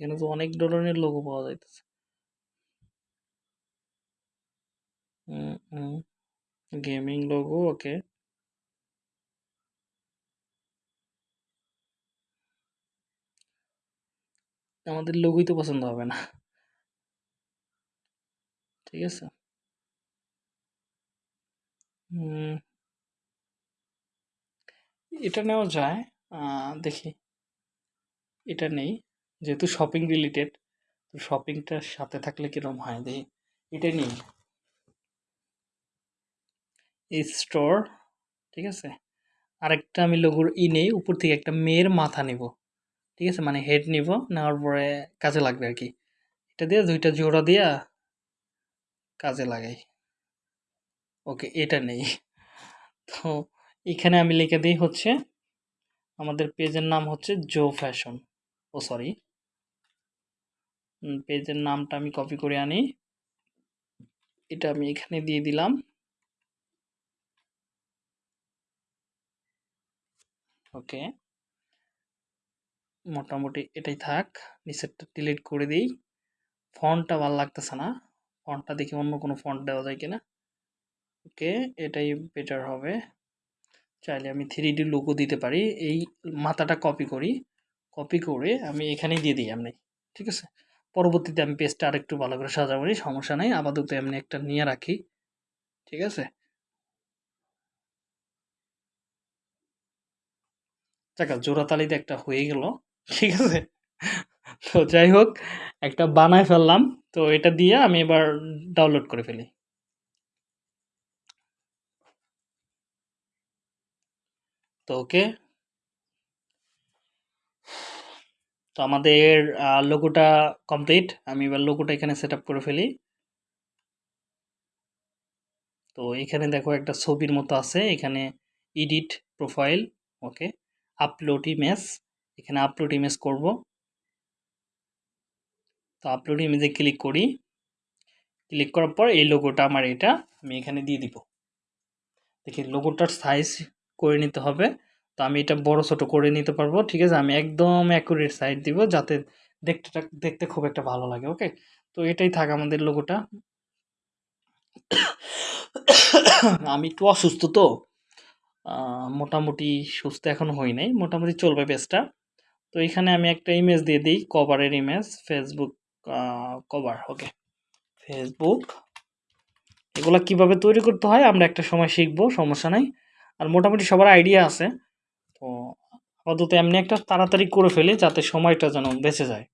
এখানে তো অনেক ধরনের লোগো পাওয়া যাইতেছে। গেমিং লোগো ওকে আমাদের লোগোই তো পছন্দ হবে না। ঠিক আছে। এটা নেওয়া যায়। দেখি। এটা নেই। যেহেতু শপিং রিলেটেড তো শপিংটার সাথে থাকলে কিরম হয়? দেখি এটা নেই। স্টোর ঠিক আছে? আরেকটা আমি লোগোর ই নেই, উপর থেকে একটা মেয়ের মাথা নিব, ঠিক আছে? মানে হেড নিব, নেওয়ার পরে কাজে লাগবে আর কি। এটা দিয়ে দুইটা জোড়া দিয়া কাজে লাগাই। ওকে, এটা নেই। তো এখানে আমি লিখে দিই হচ্ছে, আমাদের পেজের নাম হচ্ছে জো ফ্যাশন ও সরি পেজের নামটা আমি কপি করে আনি। এটা আমি এখানে দিয়ে দিলাম। ওকে। মোটামুটি এটাই থাক, নিচেরটা ডিলিট করে দিই। ফন্টটা ভালো লাগতেছে না। ফন্টটা দেখি অন্য কোনো ফন্ট দেওয়া যায় কিনা। ওকে, এটাই বেটার হবে। চাইলে আমি থ্রি ডি লোগো দিতে পারি। এই মাথাটা কপি করি। কপি করে আমি এখানেই দিয়ে দিই এমনি। ঠিক আছে? পরবর্তীতে আমি পেজটা আরেকটু ভালো করে সাজাবো, সমস্যা নাই। আপাতত এমনি একটা নিয়ে রাখি। ঠিক আছে? যাক জোড়াতালিতে একটা হয়ে গেল। ঠিক আছে? তো যাই হোক, একটা বানায় ফেললাম। তো এটা দিয়ে আমি এবার ডাউনলোড করে ফেলি। তো ওকে। তো আমাদের লোগোটা কমপ্লিট আমি এবার লোগোটা এখানে সেট করে ফেলি। তো এখানে দেখো একটা ছবির মতো আছে। এখানে edit profile okay. Upload image এখানে আপলোড ইমেজ করব। তো আপলোড ইমেজে ক্লিক করি। ক্লিক করার পর এই লোগোটা আমার এটা, আমি এখানে দিয়ে দিব। দেখি লোগোটার সাইজ করে নিতে হবে। তো আমি এটা বড় ছোট করে নিতে পারব, ঠিক আছে? আমি একদম অ্যাকুরেট সাইজ দিব যাতে দেখতে দেখতে খুব একটা ভালো লাগে ওকে তো এটাই থাক আমাদের লোগোটা *coughs* আমি একটু অসুস্থ তো। মোটামুটি সুস্থ এখন হই নাই, মোটামুটি চলবে পেজটা। তো এখানে আমি একটা ইমেজ দিয়ে দিই কভারের image Facebook cover okay Facebook এগুলা কীভাবে তৈরি করতে হয় আমরা একটা সময় শিখব, সমস্যা নাই। আর মোটামুটি সবার আইডিয়া আছে। তো আপাতত এমনি একটা তাড়াতাড়ি করে ফেলি যাতে সময়টা যেন বেঁচে যায়।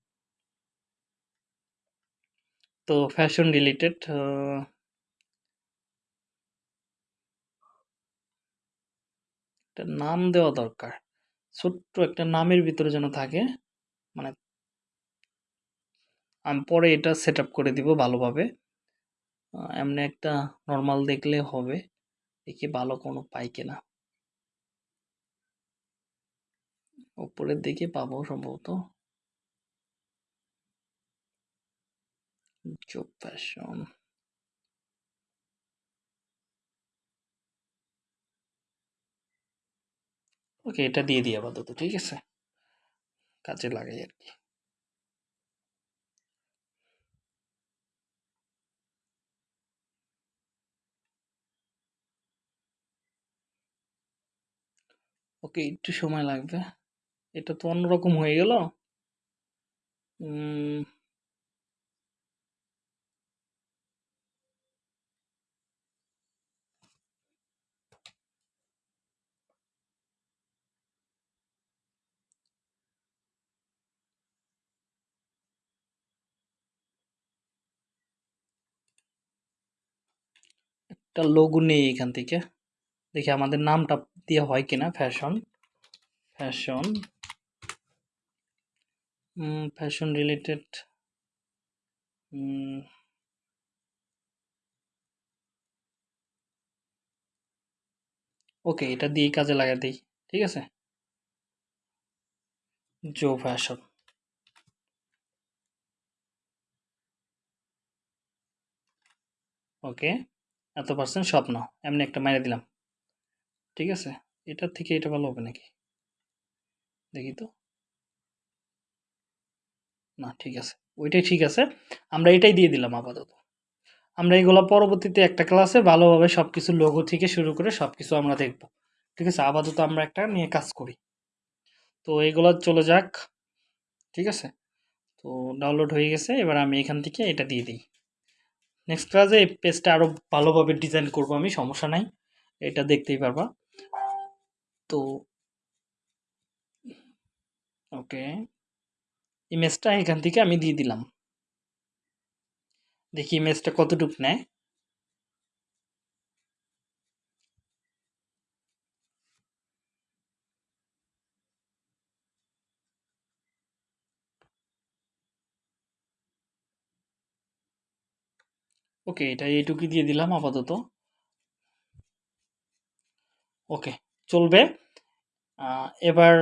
তো ফ্যাশন রিলেটেড একটা নাম দেওয়া দরকার। ছোট্ট একটা নামের ভিতরে যেন থাকে মানে আমি পরে এটা সেট করে দিব ভালোভাবে। এমনি একটা নর্মাল দেখলে হবে, দেখি ভালো কোনো পাই কিনা। উপরের দিকে পাবো সম্ভবত। জব ফ্যাশন ওকে, এটা দিয়ে দিই আপাতত, ঠিক আছে? কাজে লাগাই আর কি। ওকে, একটু সময় লাগবে। এটা তো অন্যরকম হয়ে গেল। একটা লোগো নেই এখান থেকে। দেখি আমাদের নামটা দেওয়া হয় কিনা fashion fashion fashion related okay এটা দিয়ে কাজে লাগা দিই, ঠিক আছে? জো ফ্যাশন ওকে এত পার্সেন্ট স্বপ্ন, এমনি একটা মেরে দিলাম। ঠিক আছে? এটার থেকে এটা ভালো হবে নাকি? দেখি তো। না, ঠিক আছে। ওইটাই ঠিক আছে। আমরা এটাই দিয়ে দিলাম আপাতত। আমরা এগুলো পরবর্তীতে একটা ক্লাসে ভালোভাবে সব কিছু লোগো থেকে শুরু করে সব কিছু আমরা দেখব। ঠিক আছে? আপাতত আমরা একটা নিয়ে কাজ করি। তো এগুলো চলে যাক। ঠিক আছে? তো ডাউনলোড হয়ে গেছে। এবার আমি এখান থেকে এটা দিয়ে দিই। নেক্সট ক্লাসে এই পেজটা আরও ভালোভাবে ডিজাইন করব আমি, সমস্যা নাই। এটা দেখতেই পারবা। তো ওকে ইমেজটা এখান থেকে আমি দিয়ে দিলাম। দেখি ইমেজটা কতটুকু নেয়। ওকে এটা এইটুকুই দিয়ে দিলাম আপাতত। ওকে চলবে। এবার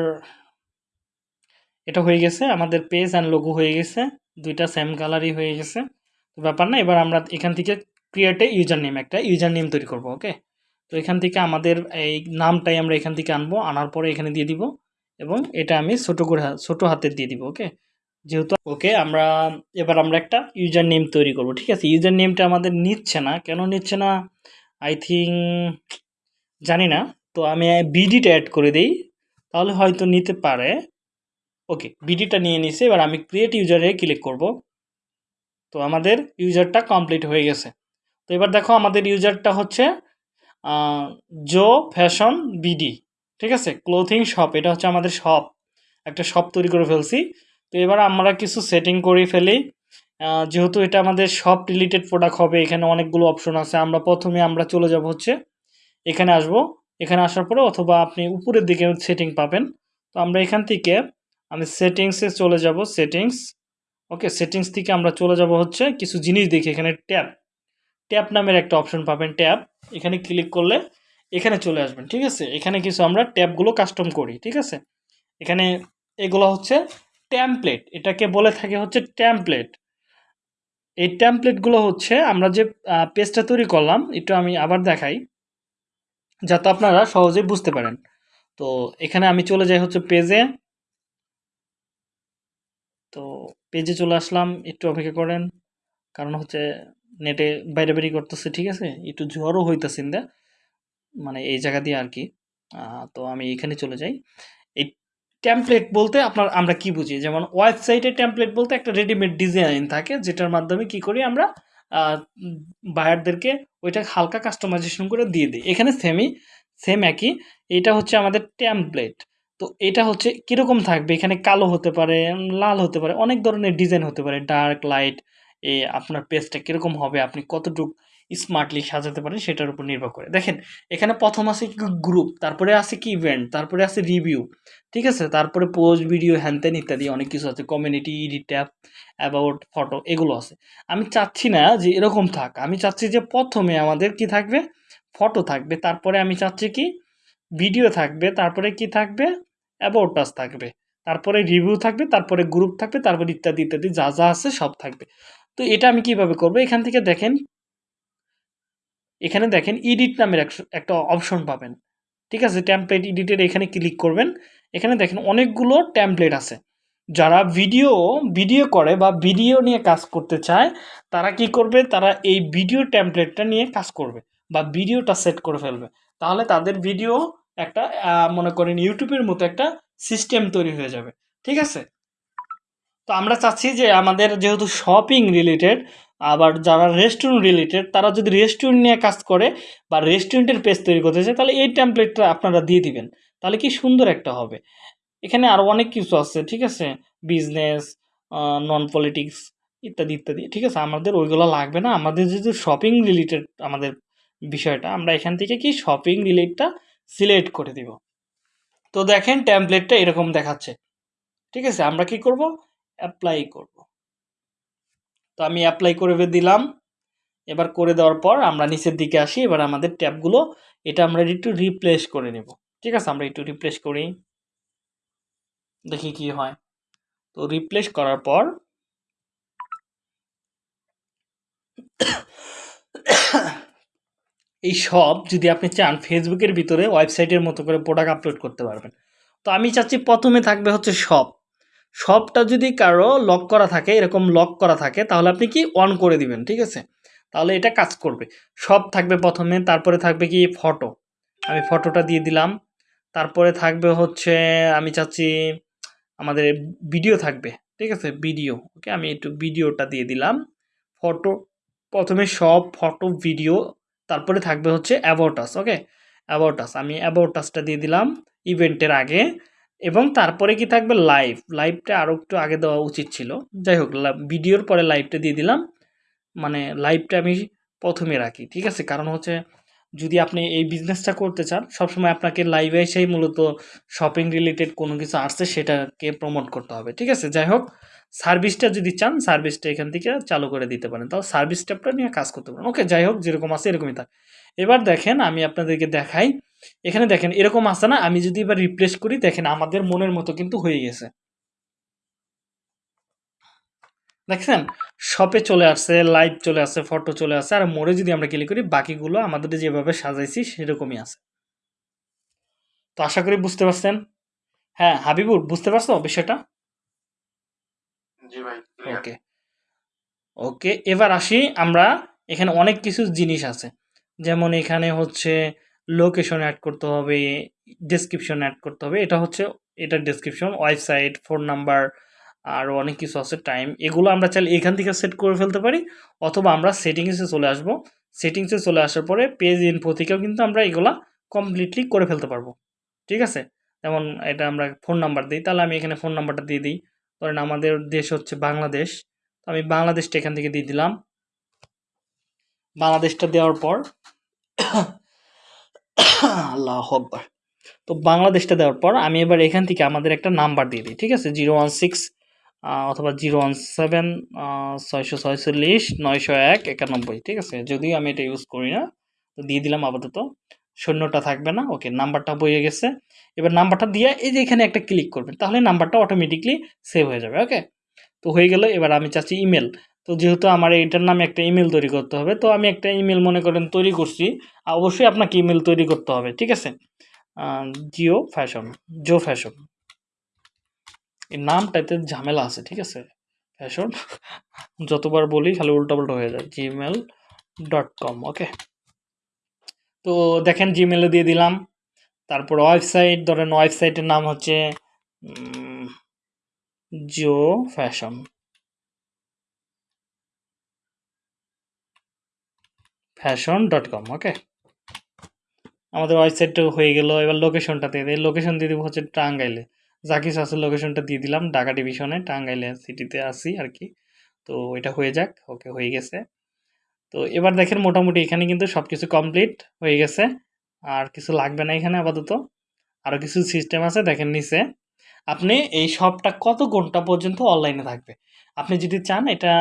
এটা হয়ে গেছে, আমাদের পেজ অ্যান্ড লোগো হয়ে গেছে, দুইটা সেম কালারই হয়ে গেছে। ব্যাপার না, এবার আমরা এখান থেকে ক্রিয়েটে ইউজার নেম একটা ইউজার নেম তৈরি করব ওকে তো এখান থেকে আমাদের এই নামটাই আমরা এখান থেকে আনব, আনার পরে এখানে দিয়ে দিব এবং এটা আমি ছোটো করে, ছোটো হাতের দিয়ে দিব ওকে যেহেতু ওকে, আমরা এবার আমরা একটা ইউজার নেম তৈরি করব, ঠিক আছে? ইউজার নেমটা আমাদের নিচ্ছে না। কেন নিচ্ছে না? আই থিঙ্ক জানি না। তো আমি বিডিটা অ্যাড করে দিই, তাহলে হয়তো নিতে পারে। ওকে বিডিটা নিয়ে নিছে, এবার আমি ক্রিয়েট ইউজারে ক্লিক করব। তো আমাদের ইউজারটা কমপ্লিট হয়ে গেছে। তো এবার দেখো আমাদের ইউজারটা হচ্ছে জো ফ্যাশন বিডি ঠিক আছে? ক্লোথিং শপ এটা হচ্ছে আমাদের শপ একটা শপ তৈরি করে ফেলছি। তো এবার আমরা কিছু সেটিং করে ফেলি। যেহেতু এটা আমাদের সব রিলেটেড প্রোডাক্ট হবে, এখানে অনেকগুলো অপশন আছে। আমরা প্রথমে আমরা চলে যাব হচ্ছে, এখানে আসব। এখানে আসার পরে অথবা আপনি উপরের দিকে সেটিং পাবেন। তো আমরা এখান থেকে আমি সেটিংসে চলে যাব সেটিংস ওকে সেটিংস থেকে আমরা চলে যাব হচ্ছে কিছু জিনিস দেখি। এখানে ট্যাব। ট্যাব নামের একটা অপশন পাবেন, ট্যাব। এখানে ক্লিক করলে এখানে চলে আসবেন, ঠিক আছে? এখানে কিছু আমরা ট্যাবগুলো কাস্টম করি, ঠিক আছে? এখানে এগুলো হচ্ছে ট্যাম্পলেট এটাকে বলে থাকে হচ্ছে ট্যাম্পলেট এই ট্যাম্পলেটগুলো হচ্ছে, আমরা যে পেজটা তৈরি করলাম, একটু আমি আবার দেখাই, যাতে আপনারা সহজেই বুঝতে পারেন। তো এখানে আমি চলে যাই হচ্ছে পেজে তো পেজে চলে আসলাম, একটু অপেক্ষা করেন, কারণ হচ্ছে নেটে বাইরে বেরি করতেছে, ঠিক আছে? একটু ঝড়ও হইতেছে মানে এই জায়গা দিয়ে আর কি। তো আমি এখানে চলে যাই। এই টেমপ্লেট বলতে আপনার, আমরা কি বুঝি? যেমন ওয়েবসাইটে টেমপ্লেট বলতে একটা রেডিমেড ডিজাইন থাকে, যেটার মাধ্যমে কি করি আমরা বায়ারদেরকে ওইটা হালকা কাস্টমাইজেশন করে দিয়ে দিই। এখানে সেমই সেম একই। এটা হচ্ছে আমাদের টেমপ্লেট তো এটা হচ্ছে কীরকম থাকবে? এখানে কালো হতে পারে, লাল হতে পারে, অনেক ধরনের ডিজাইন হতে পারে। ডার্ক লাইট এ আপনার পেজটা কীরকম হবে, আপনি কতটুকু স্মার্টলি সাজাতে পারেন, সেটার উপর নির্ভর করে। দেখেন, এখানে প্রথম আছে কি গ্রুপ তারপরে আছে কি ইভেন্ট তারপরে আছে রিভিউ ঠিক আছে? তারপরে পোস্ট ভিডিও হ্যানত্যান ইত্যাদি, অনেক কিছু আছে। Community edit tab about photo এগুলো আছে। আমি চাচ্ছি না যে এরকম থাক। আমি চাচ্ছি যে প্রথমে আমাদের কি থাকবে? ফটো থাকবে। তারপরে আমি চাচ্ছি কি? ভিডিও থাকবে। তারপরে কি থাকবে? অ্যাবাউট পাস থাকবে। তারপরে রিভিউ থাকবে। তারপরে গ্রুপ থাকবে। তারপরে ইত্যাদি ইত্যাদি যা যা আছে সব থাকবে। তো এটা আমি কীভাবে করব? এখান থেকে দেখেন এখানে দেখেন ইডিট নামের একটা অপশন পাবেন। ঠিক আছে? টেমপ্লেট এডিটের এখানে ক্লিক করবেন। এখানে দেখেন অনেকগুলো টেমপ্লেট আছে। যারা ভিডিও ভিডিও করে বা ভিডিও নিয়ে কাজ করতে চায়, তারা কি করবে? তারা এই ভিডিও টেমপ্লেটটা নিয়ে কাজ করবে বা ভিডিওটা সেট করে ফেলবে। তাহলে তাদের ভিডিও একটা মনে করেন ইউটিউবের মতো একটা সিস্টেম তৈরি হয়ে যাবে। ঠিক আছে? তো আমরা চাচ্ছি যে আমাদের যেহেতু শপিং রিলেটেড আবার যারা রেস্টুরেন্ট রিলেটেড তারা যদি রেস্টুরেন্ট নিয়ে কাজ করে বা রেস্টুরেন্টের পেজ তৈরি করতে চায়, তাহলে এই টেমপ্লেটটা আপনারা দিয়ে দিবেন। তাহলে কি সুন্দর একটা হবে। এখানে আরও অনেক কিছু আছে, ঠিক আছে? বিজনেস নন পলিটিক্স ইত্যাদি ইত্যাদি, ঠিক আছে? আমাদের ওইগুলো লাগবে না। আমাদের যেহেতু শপিং রিলেটেড আমাদের বিষয়টা, আমরা এখান থেকে কি শপিং রিলেটটা সিলেক্ট করে দিব। তো দেখেন ট্যাম্পলেটটা এরকম দেখাচ্ছে। ঠিক আছে? আমরা কি করব? অ্যাপ্লাই করব। তো আমি অ্যাপ্লাই করে দিলাম। এবার করে দেওয়ার পর আমরা নিচের দিকে আসি, এবার আমাদের ট্যাবগুলো এটা আমরা একটু রিপ্লেস করে নেব। ঠিক আছে? আমরা একটু রিপ্লেস করি। দেখি কি হয়। তো রিপ্লেস করার পর এই সব যদি আপনি চান ফেসবুকের ভিতরে ওয়েবসাইটের মতো করে প্রোডাক্ট আপলোড করতে পারবেন। তো আমি চাচ্ছি প্রথমে থাকবে হচ্ছে শপ শপটা যদি কারও লক করা থাকে, এরকম লক করা থাকে, তাহলে আপনি কি অন করে দিবেন, ঠিক আছে? তাহলে এটা কাজ করবে। সব থাকবে প্রথমে, তারপরে থাকবে কি ফটো আমি ফটোটা দিয়ে দিলাম। তারপরে থাকবে হচ্ছে, আমি চাচ্ছি আমাদের ভিডিও থাকবে, ঠিক আছে? ভিডিও ওকে আমি একটু ভিডিওটা দিয়ে দিলাম। ফটো প্রথমে সব ফটো ভিডিও তারপরে থাকবে হচ্ছে অ্যাবাউটাস ওকে অ্যাবাউটাস আমি অ্যাবাউটাসটা দিয়ে দিলাম। ইভেন্টের আগে এবং তারপরে কি থাকবে লাইভ লাইভটা আরও একটু আগে দেওয়া উচিত ছিল। যাই হোক ভিডিওর পরে লাইভটা দিয়ে দিলাম। মানে লাইভটা আমি প্রথমে রাখি, ঠিক আছে? কারণ হচ্ছে যদি আপনি এই বিজনেসটা করতে চান, সবসময় আপনাকে লাইভে এসেই মূলত শপিং রিলেটেড কোনো কিছু আসছে, সেটাকে প্রমোট করতে হবে, ঠিক আছে? যাই হোক সার্ভিসটা যদি চান সার্ভিসটা এখান থেকে চালু করে দিতে পারেন। তাও সার্ভিস ট্যাবটা নিয়ে কাজ করতে পারেন। ওকে যাই হোক, যেরকম আছে এরকমই থাক। এবার দেখেন, আমি আপনাদেরকে দেখাই এখানে দেখেন এরকম আছে না? আমি যদি এবার রিপ্লেস করি দেখেন আমাদের মনের মতো কিন্তু হয়ে গেছে। দেখছেন? শপে চলে আসছে লাইভ চলে আসছে ফটো চলে আসছে আর মোড়ে যদি আমরা ক্লিক করি বাকিগুলো আমাদের যেভাবে সাজাইছি সেরকমই আছে। তো আশা করি বুঝতে পারছেন? হ্যাঁ হাবিবুর বুঝতে পারছ বিষয়টা? ওকে ওকে এবার আসি আমরা এখানে অনেক কিছু জিনিস আছে। যেমন এখানে হচ্ছে লোকেশন অ্যাড করতে হবে ডেসক্রিপশন অ্যাড করতে হবে, এটা হচ্ছে, এটা ডেসক্রিপশন ওয়েবসাইট ফোন নাম্বার আর অনেক কিছু আছে টাইম এগুলো আমরা চাইলে এখান থেকে সেট করে ফেলতে পারি, অথবা আমরা সেটিংসে চলে আসব সেটিংসে চলে আসার পরে পেজ ইনফো থেকেও কিন্তু আমরা এগুলা কমপ্লিটলি করে ফেলতে পারব, ঠিক আছে? যেমন এটা আমরা ফোন নাম্বার দিই, তাহলে আমি এখানে ফোন নাম্বারটা দিয়ে দিই, ধরেন আমাদের দেশ হচ্ছে বাংলাদেশ, তো আমি বাংলাদেশটা এখান থেকে দিয়ে দিলাম, বাংলাদেশটা দেওয়ার পর *coughs* আল্লাহ আকবার। তো বাংলাদেশটা দেওয়ার পর আমি এবার এখান থেকে আমাদের একটা নাম্বার দিয়ে দিই, ঠিক আছে? জিরো ওয়ান সিক্স অথবা জিরো ওয়ান সেভেন ছয়শো নয়শো এক, একানব্বই, ঠিক আছে? যদিও আমি এটা ইউজ করি না, তো দিয়ে দিলাম আপাতত। শূন্যটা থাকবে না, ওকে, নাম্বারটা বইয়ে গেছে। এবার নাম্বারটা দিয়ে এই যে এখানে একটা ক্লিক করবেন, তাহলে নাম্বারটা অটোমেটিকলি সেভ হয়ে যাবে, ওকে? তো হয়ে গেল, এবার আমি চাচ্ছি ইমেল তো যেহেতু আমার এইটার নামে একটা ইমেল তৈরি করতে হবে, তো আমি একটা ইমেল মনে করেন তৈরি করছি অবশ্যই আপনাকে ইমেল তৈরি করতে হবে, ঠিক আছে? Geo fashion Geo fashion. এই নামটাতে ঝামেলা আছে, ঠিক আছে? ফ্যাশন, *laughs* যতবার বলি খালি উল্টাপাল্টা হয়ে যায় জিমেল ডট কম ওকে তো দেখেন জিমেলে দিয়ে দিলাম, তারপর ওয়েবসাইট ধরেন ওয়েবসাইটের নাম হচ্ছে Geo fashion. Fashion dot com okay আমাদের ওয়েবসাইটটা হয়ে গেল, এবার লোকেশনটা দিয়ে দিই। লোকেশন দিয়ে দেবো হচ্ছে টাঙ্গাইলে। কিছু আছে লোকেশনটা দিয়ে দিলাম, ঢাকা ডিভিশনে টাঙ্গাইলে সিটিতে আসি আর কি তো এটা হয়ে যাক ওকে হয়ে গেছে। তো এবার দেখেন মোটামুটি এখানে কিন্তু সব কিছু কমপ্লিট হয়ে গেছে। আর কিছু লাগবে না এখানে আপাতত। আরও কিছু সিস্টেম আছে, দেখেন নিচে। আপনি এই সবটা কত ঘণ্টা পর্যন্ত অনলাইনে থাকবে? আপনি যদি চান এটা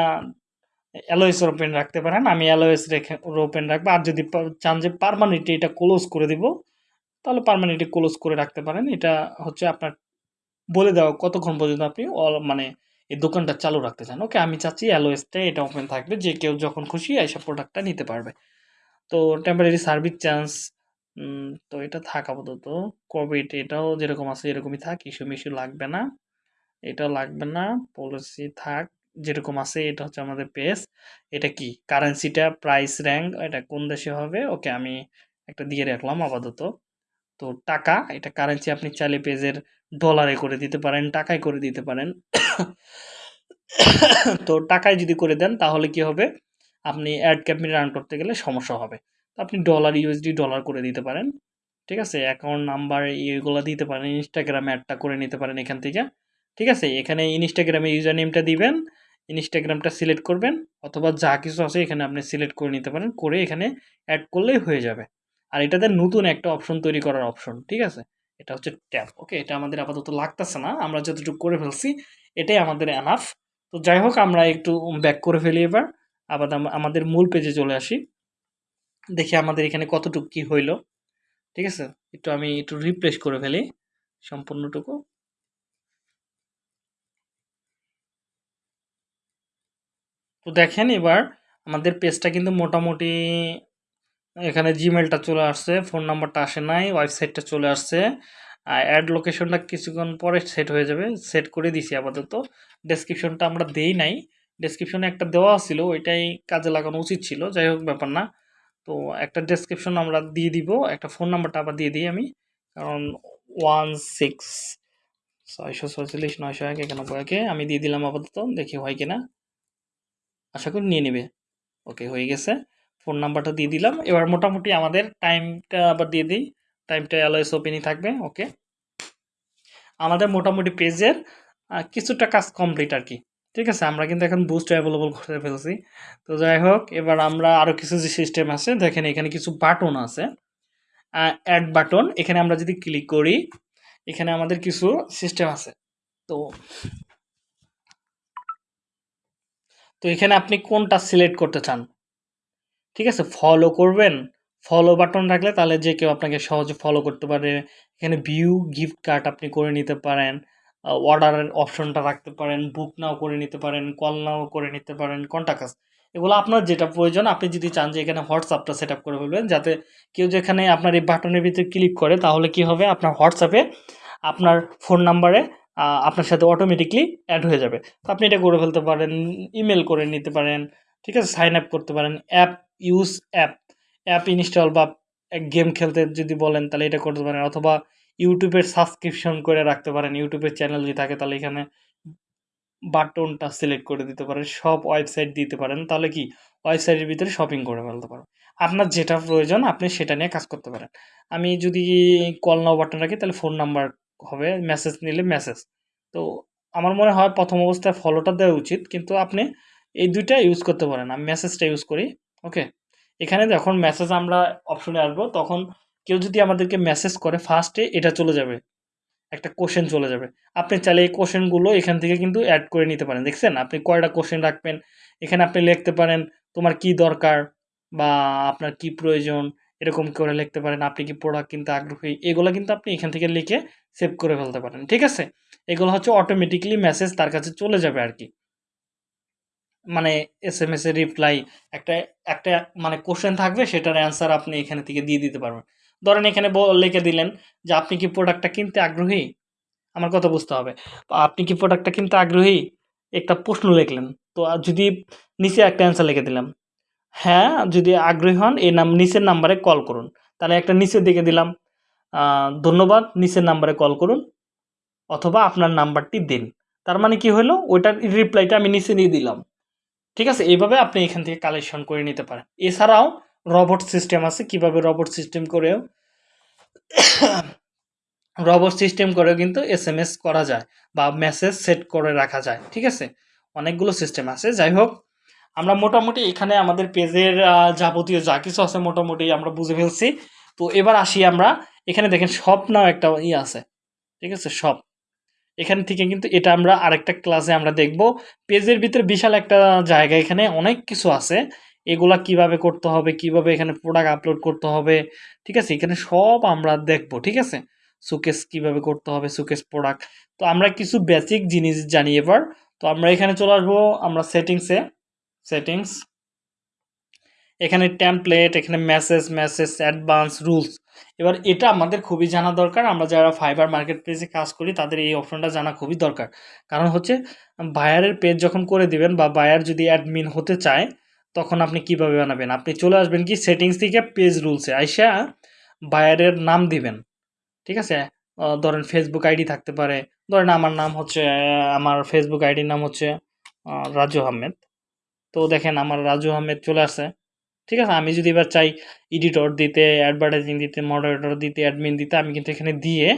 অ্যালোয়েসের ওপেন রাখতে পারেন। আমি অ্যালোয়েস রেখে ওপেন রাখব। আর যদি চান যে পারমানেন্টলি এটা ক্লোজ করে দিব, তাহলে পারমানেন্টলি ক্লোজ করে রাখতে পারেন। এটা হচ্ছে আপনার বলে দেওয়া কতক্ষণ পর্যন্ত আপনি মানে এই দোকানটা চালু রাখতে চান। ওকে, আমি চাচ্ছি অ্যালোয়েসটা এটা ওপেন থাকবে। যে কেউ যখন খুশি এইসব প্রোডাক্টটা নিতে পারবে। তো টেম্পারারি সার্ভিস চান্স তো এটা থাক আপাতত। কোভিড এটাও যেরকম আছে এরকমই থাক ইস্যু মিস্যু লাগবে না। এটা লাগবে না পলিসি থাক। যেরকম আছে, এটা হচ্ছে আমাদের পেজ এটা কি? কারেন্সিটা প্রাইস র্যাঙ্ক এটা কোন দেশে হবে? ওকে, আমি একটা দিয়ে রাখলাম আপাতত। তো টাকা, এটা কারেন্সি আপনি চাইলে পেজের ডলারে করে দিতে পারেন, টাকায় করে দিতে পারেন। তো টাকায় যদি করে দেন, তাহলে কি হবে? আপনি অ্যাড ক্যাম্পেইন রান করতে গেলে সমস্যা হবে। তো আপনি ডলার ইউএসডি ডলার করে দিতে পারেন। ঠিক আছে? অ্যাকাউন্ট নাম্বার এগুলো দিতে পারেন ইনস্টাগ্রামে অ্যাডটা করে নিতে পারেন এখান থেকে। ঠিক আছে? এখানে ইনস্টাগ্রামে ইউজার নেমটা দিবেন। ইনস্টাগ্রামটা সিলেক্ট করবেন অথবা যা কিছু আছে এখানে আপনি সিলেক্ট করে নিতে পারেন, করে এখানে অ্যাড করলেই হয়ে যাবে। আর এটাতে নতুন একটা অপশন তৈরি করার অপশন ঠিক আছে? এটা হচ্ছে ট্যাব ওকে এটা আমাদের আপাতত লাগতেছে না, আমরা যতটুকু করে ফেলছি, এটাই আমাদের এনাফ তো যাই হোক, আমরা একটু ব্যাক করে ফেলি এবার। আবার আম- আমাদের মূল পেজে চলে আসি। দেখি আমাদের এখানে কতটুকু কি হইল, ঠিক আছে? একটু আমি একটু রিপ্লেস করে ফেলি সম্পূর্ণটুকু। তো দেখেন এবার আমাদের পেজটা কিন্তু মোটামুটি, এখানে জিমেলটা চলে আসছে ফোন নাম্বারটা আসে নাই ওয়েবসাইটটা চলে আসছে। আর অ্যাড লোকেশনটা কিছুক্ষণ পরে সেট হয়ে যাবে সেট করে দিছি আপাতত। ডেসক্রিপশনটা আমরা দেই নাই। ডেসক্রিপশনে একটা দেওয়া ছিল, ওইটাই কাজে লাগানো উচিত ছিল, যাই হোক ব্যাপার না। তো একটা ডেসক্রিপশন আমরা দিয়ে দিব, একটা ফোন নাম্বারটা আবার দিয়ে দিই আমি। কারণ ওয়ান সিক্স ছয়শো ছয়চল্লিশ, নয়শো এক, একানব্বই একে আমি দিয়ে দিলাম আপাতত, দেখি হয় কিনা। আশা করি নিয়ে নেবে। ওকে হয়ে গেছে। ফোন নাম্বারটা দিয়ে দিলাম। এবার মোটামুটি আমাদের টাইমটা আবার দিয়ে দিই। টাইমটা অ্যালওয়েস ওপেনই থাকবে ওকে আমাদের মোটামুটি পেজের কিছুটা কাজ কমপ্লিট আর কি। ঠিক আছে? আমরা কিন্তু এখন বুস্ট অ্যাভেলেবল করে ফেলছি। তো যাই হোক, এবার আমরা আরও কিছু যে সিস্টেম আছে, দেখেন এখানে কিছু বাটন আছে। অ্যাড বাটন এখানে আমরা যদি ক্লিক করি, এখানে আমাদের কিছু সিস্টেম আছে। তো তো এখানে আপনি কোনটা সিলেক্ট করতে চান? ঠিক আছে? ফলো করবেন। ফলো বাটন রাখলে তাহলে যে কেউ আপনাকে সহজে ফলো করতে পারে। এখানে ভিউ গিফট কার্ড আপনি করে নিতে পারেন। অর্ডারের অপশনটা রাখতে পারেন। বুক নাও করে নিতে পারেন। কল নাও করে নিতে পারেন। কন্টাক্ট এগুলো আপনার যেটা প্রয়োজন, আপনি যদি চান যে এখানে হোয়াটসঅ্যাপটা সেট করে ফেলবেন, যাতে কেউ যেখানে আপনার এই বাটনের ভিতরে ক্লিক করে, তাহলে কি হবে? আপনার হোয়াটসঅ্যাপে আপনার ফোন নাম্বারে আপনার সাথে অটোমেটিকলি অ্যাড হয়ে যাবে। তো আপনি এটা করে ফেলতে পারেন ইমেল করে নিতে পারেন, ঠিক আছে? সাইন আপ করতে পারেন। App use app app install বা গেম খেলতে যদি বলেন, তাহলে এটা করতে পারেন। অথবা ইউটিউবের সাবস্ক্রিপশন করে রাখতে পারেন। ইউটিউবের চ্যানেল যদি থাকে, তাহলে এখানে বাটনটা সিলেক্ট করে দিতে পারেন। সব ওয়েবসাইট দিতে পারেন। তাহলে কি? ওয়েবসাইটের ভিতরে শপিং করে ফেলতে পারেন আপনার যেটা প্রয়োজন, আপনি সেটা নিয়ে কাজ করতে পারেন। আমি যদি কল নাও বাটন রাখি, তাহলে ফোন নাম্বার হবে মেসেজ নিলে মেসেজ তো আমার মনে হয় প্রথম অবস্থায় ফলোটা দেওয়া উচিত, কিন্তু আপনি এই দুইটা ইউজ করতে পারেন। আমি মেসেজটা ইউজ করি ওকে এখানে যখন মেসেজ আমরা অপশনে আসব, তখন কেউ যদি আমাদেরকে মেসেজ করে ফার্স্টে এটা চলে যাবে, একটা কোশ্চেন চলে যাবে। আপনি চাইলে এই কোশ্চেনগুলো এখান থেকে কিন্তু অ্যাড করে নিতে পারেন। দেখছেন? আপনি কয়টা কোশ্চেন রাখবেন? এখানে আপনি লিখতে পারেন, তোমার কি দরকার? বা, আপনার কি প্রয়োজন? এরকম করে লিখতে পারেন, আপনি কি প্রোডাক্ট কিনতে আগ্রহী? এগুলো কিন্তু আপনি এখান থেকে লিখে সেভ করে ফেলতে পারেন, ঠিক আছে? এগুলো হচ্ছে অটোমেটিকলি মেসেজ তার কাছে চলে যাবে আর কি। মানে এস এম এস এর রিপ্লাই একটা একটা মানে কোশ্চেন থাকবে, সেটার অ্যান্সার আপনি এখানে থেকে দিয়ে দিতে পারবেন। ধরেন এখানে লিখে দিলেন যে, আপনি কি প্রোডাক্টটা কিনতে আগ্রহী? আমার কথা বুঝতে হবে। আপনি কি প্রোডাক্টটা কিনতে আগ্রহী? একটা প্রশ্ন লিখলেন। তো যদি নিচে একটা অ্যান্সার লিখে দিলাম হ্যাঁ যদি আগ্রহী হন, এই নাম, নিচের নাম্বারে কল করুন। তাহলে একটা নিচের দিকে দিলাম। ধন্যবাদ, নিচের নাম্বারে কল করুন, অথবা আপনার নাম্বারটি দিন। তার মানে কি হলো? ওইটার রিপ্লাইটা আমি নিচে নিয়ে দিলাম। ঠিক আছে? এইভাবে আপনি এখান থেকে কালেকশন করে নিতে পারেন। এছাড়াও রবট সিস্টেম আছে। কীভাবে রবট সিস্টেম করেও *coughs* রবট সিস্টেম করেও কিন্তু এস এম এস করা যায় বা মেসেজ সেট করে রাখা যায়। ঠিক আছে? অনেকগুলো সিস্টেম আছে। যাই হোক, আমরা মোটামুটি এখানে আমাদের পেজের যাবতীয় যা কিছু আছে মোটামুটি আমরা বুঝে ফেলছি। তো এবার আসি আমরা এখানে দেখেন সব নাও একটা ই আছে, ঠিক আছে? সব। এখান থেকে কিন্তু এটা আমরা আরেকটা ক্লাসে আমরা দেখব। পেজের ভিতরে বিশাল একটা জায়গা এখানে, অনেক কিছু আছে। এগুলা কীভাবে করতে হবে, কীভাবে এখানে প্রোডাক্ট আপলোড করতে হবে, ঠিক আছে? এখানে সব আমরা দেখব, ঠিক আছে? সুকেস কীভাবে করতে হবে সুকেস প্রোডাক্ট তো আমরা কিছু বেসিক জিনিস জানি এবার। তো আমরা এখানে চলে আসব, আমরা সেটিংসে সেটিংস এখানে টেমপ্লেট এখানে মেসেজ মেসেজ অ্যাডভান্স রুলস এবার এটা আমাদের খুবই জানা দরকার। আমরা যারা ফাইবার মার্কেট প্লেসে কাজ করি, তাদের এই অপশনটা জানা খুবই দরকার। কারণ হচ্ছে বায়ারের পেজ যখন করে দিবেন বা বায়ার যদি অ্যাডমিন হতে চায়, তখন আপনি কীভাবে বানাবেন? আপনি চলে আসবেন কি সেটিংস থেকে পেজ রুলসে আইসা বায়ারের নাম দিবেন। ঠিক আছে? ধরেন ফেসবুক আইডি থাকতে পারে। ধরেন আমার নাম হচ্ছে, আমার ফেসবুক আইডির নাম হচ্ছে রাজু আহমেদ। তো দেখেন, আমার রাজু আহমেদ চলে আসে ঠিক আছে? আমি যদি এবার চাই এডিটর দিতে অ্যাডভার্টাইজিং দিতে মডারেটর দিতে অ্যাডমিন দিতে, আমি কিন্তু এখানে দিয়ে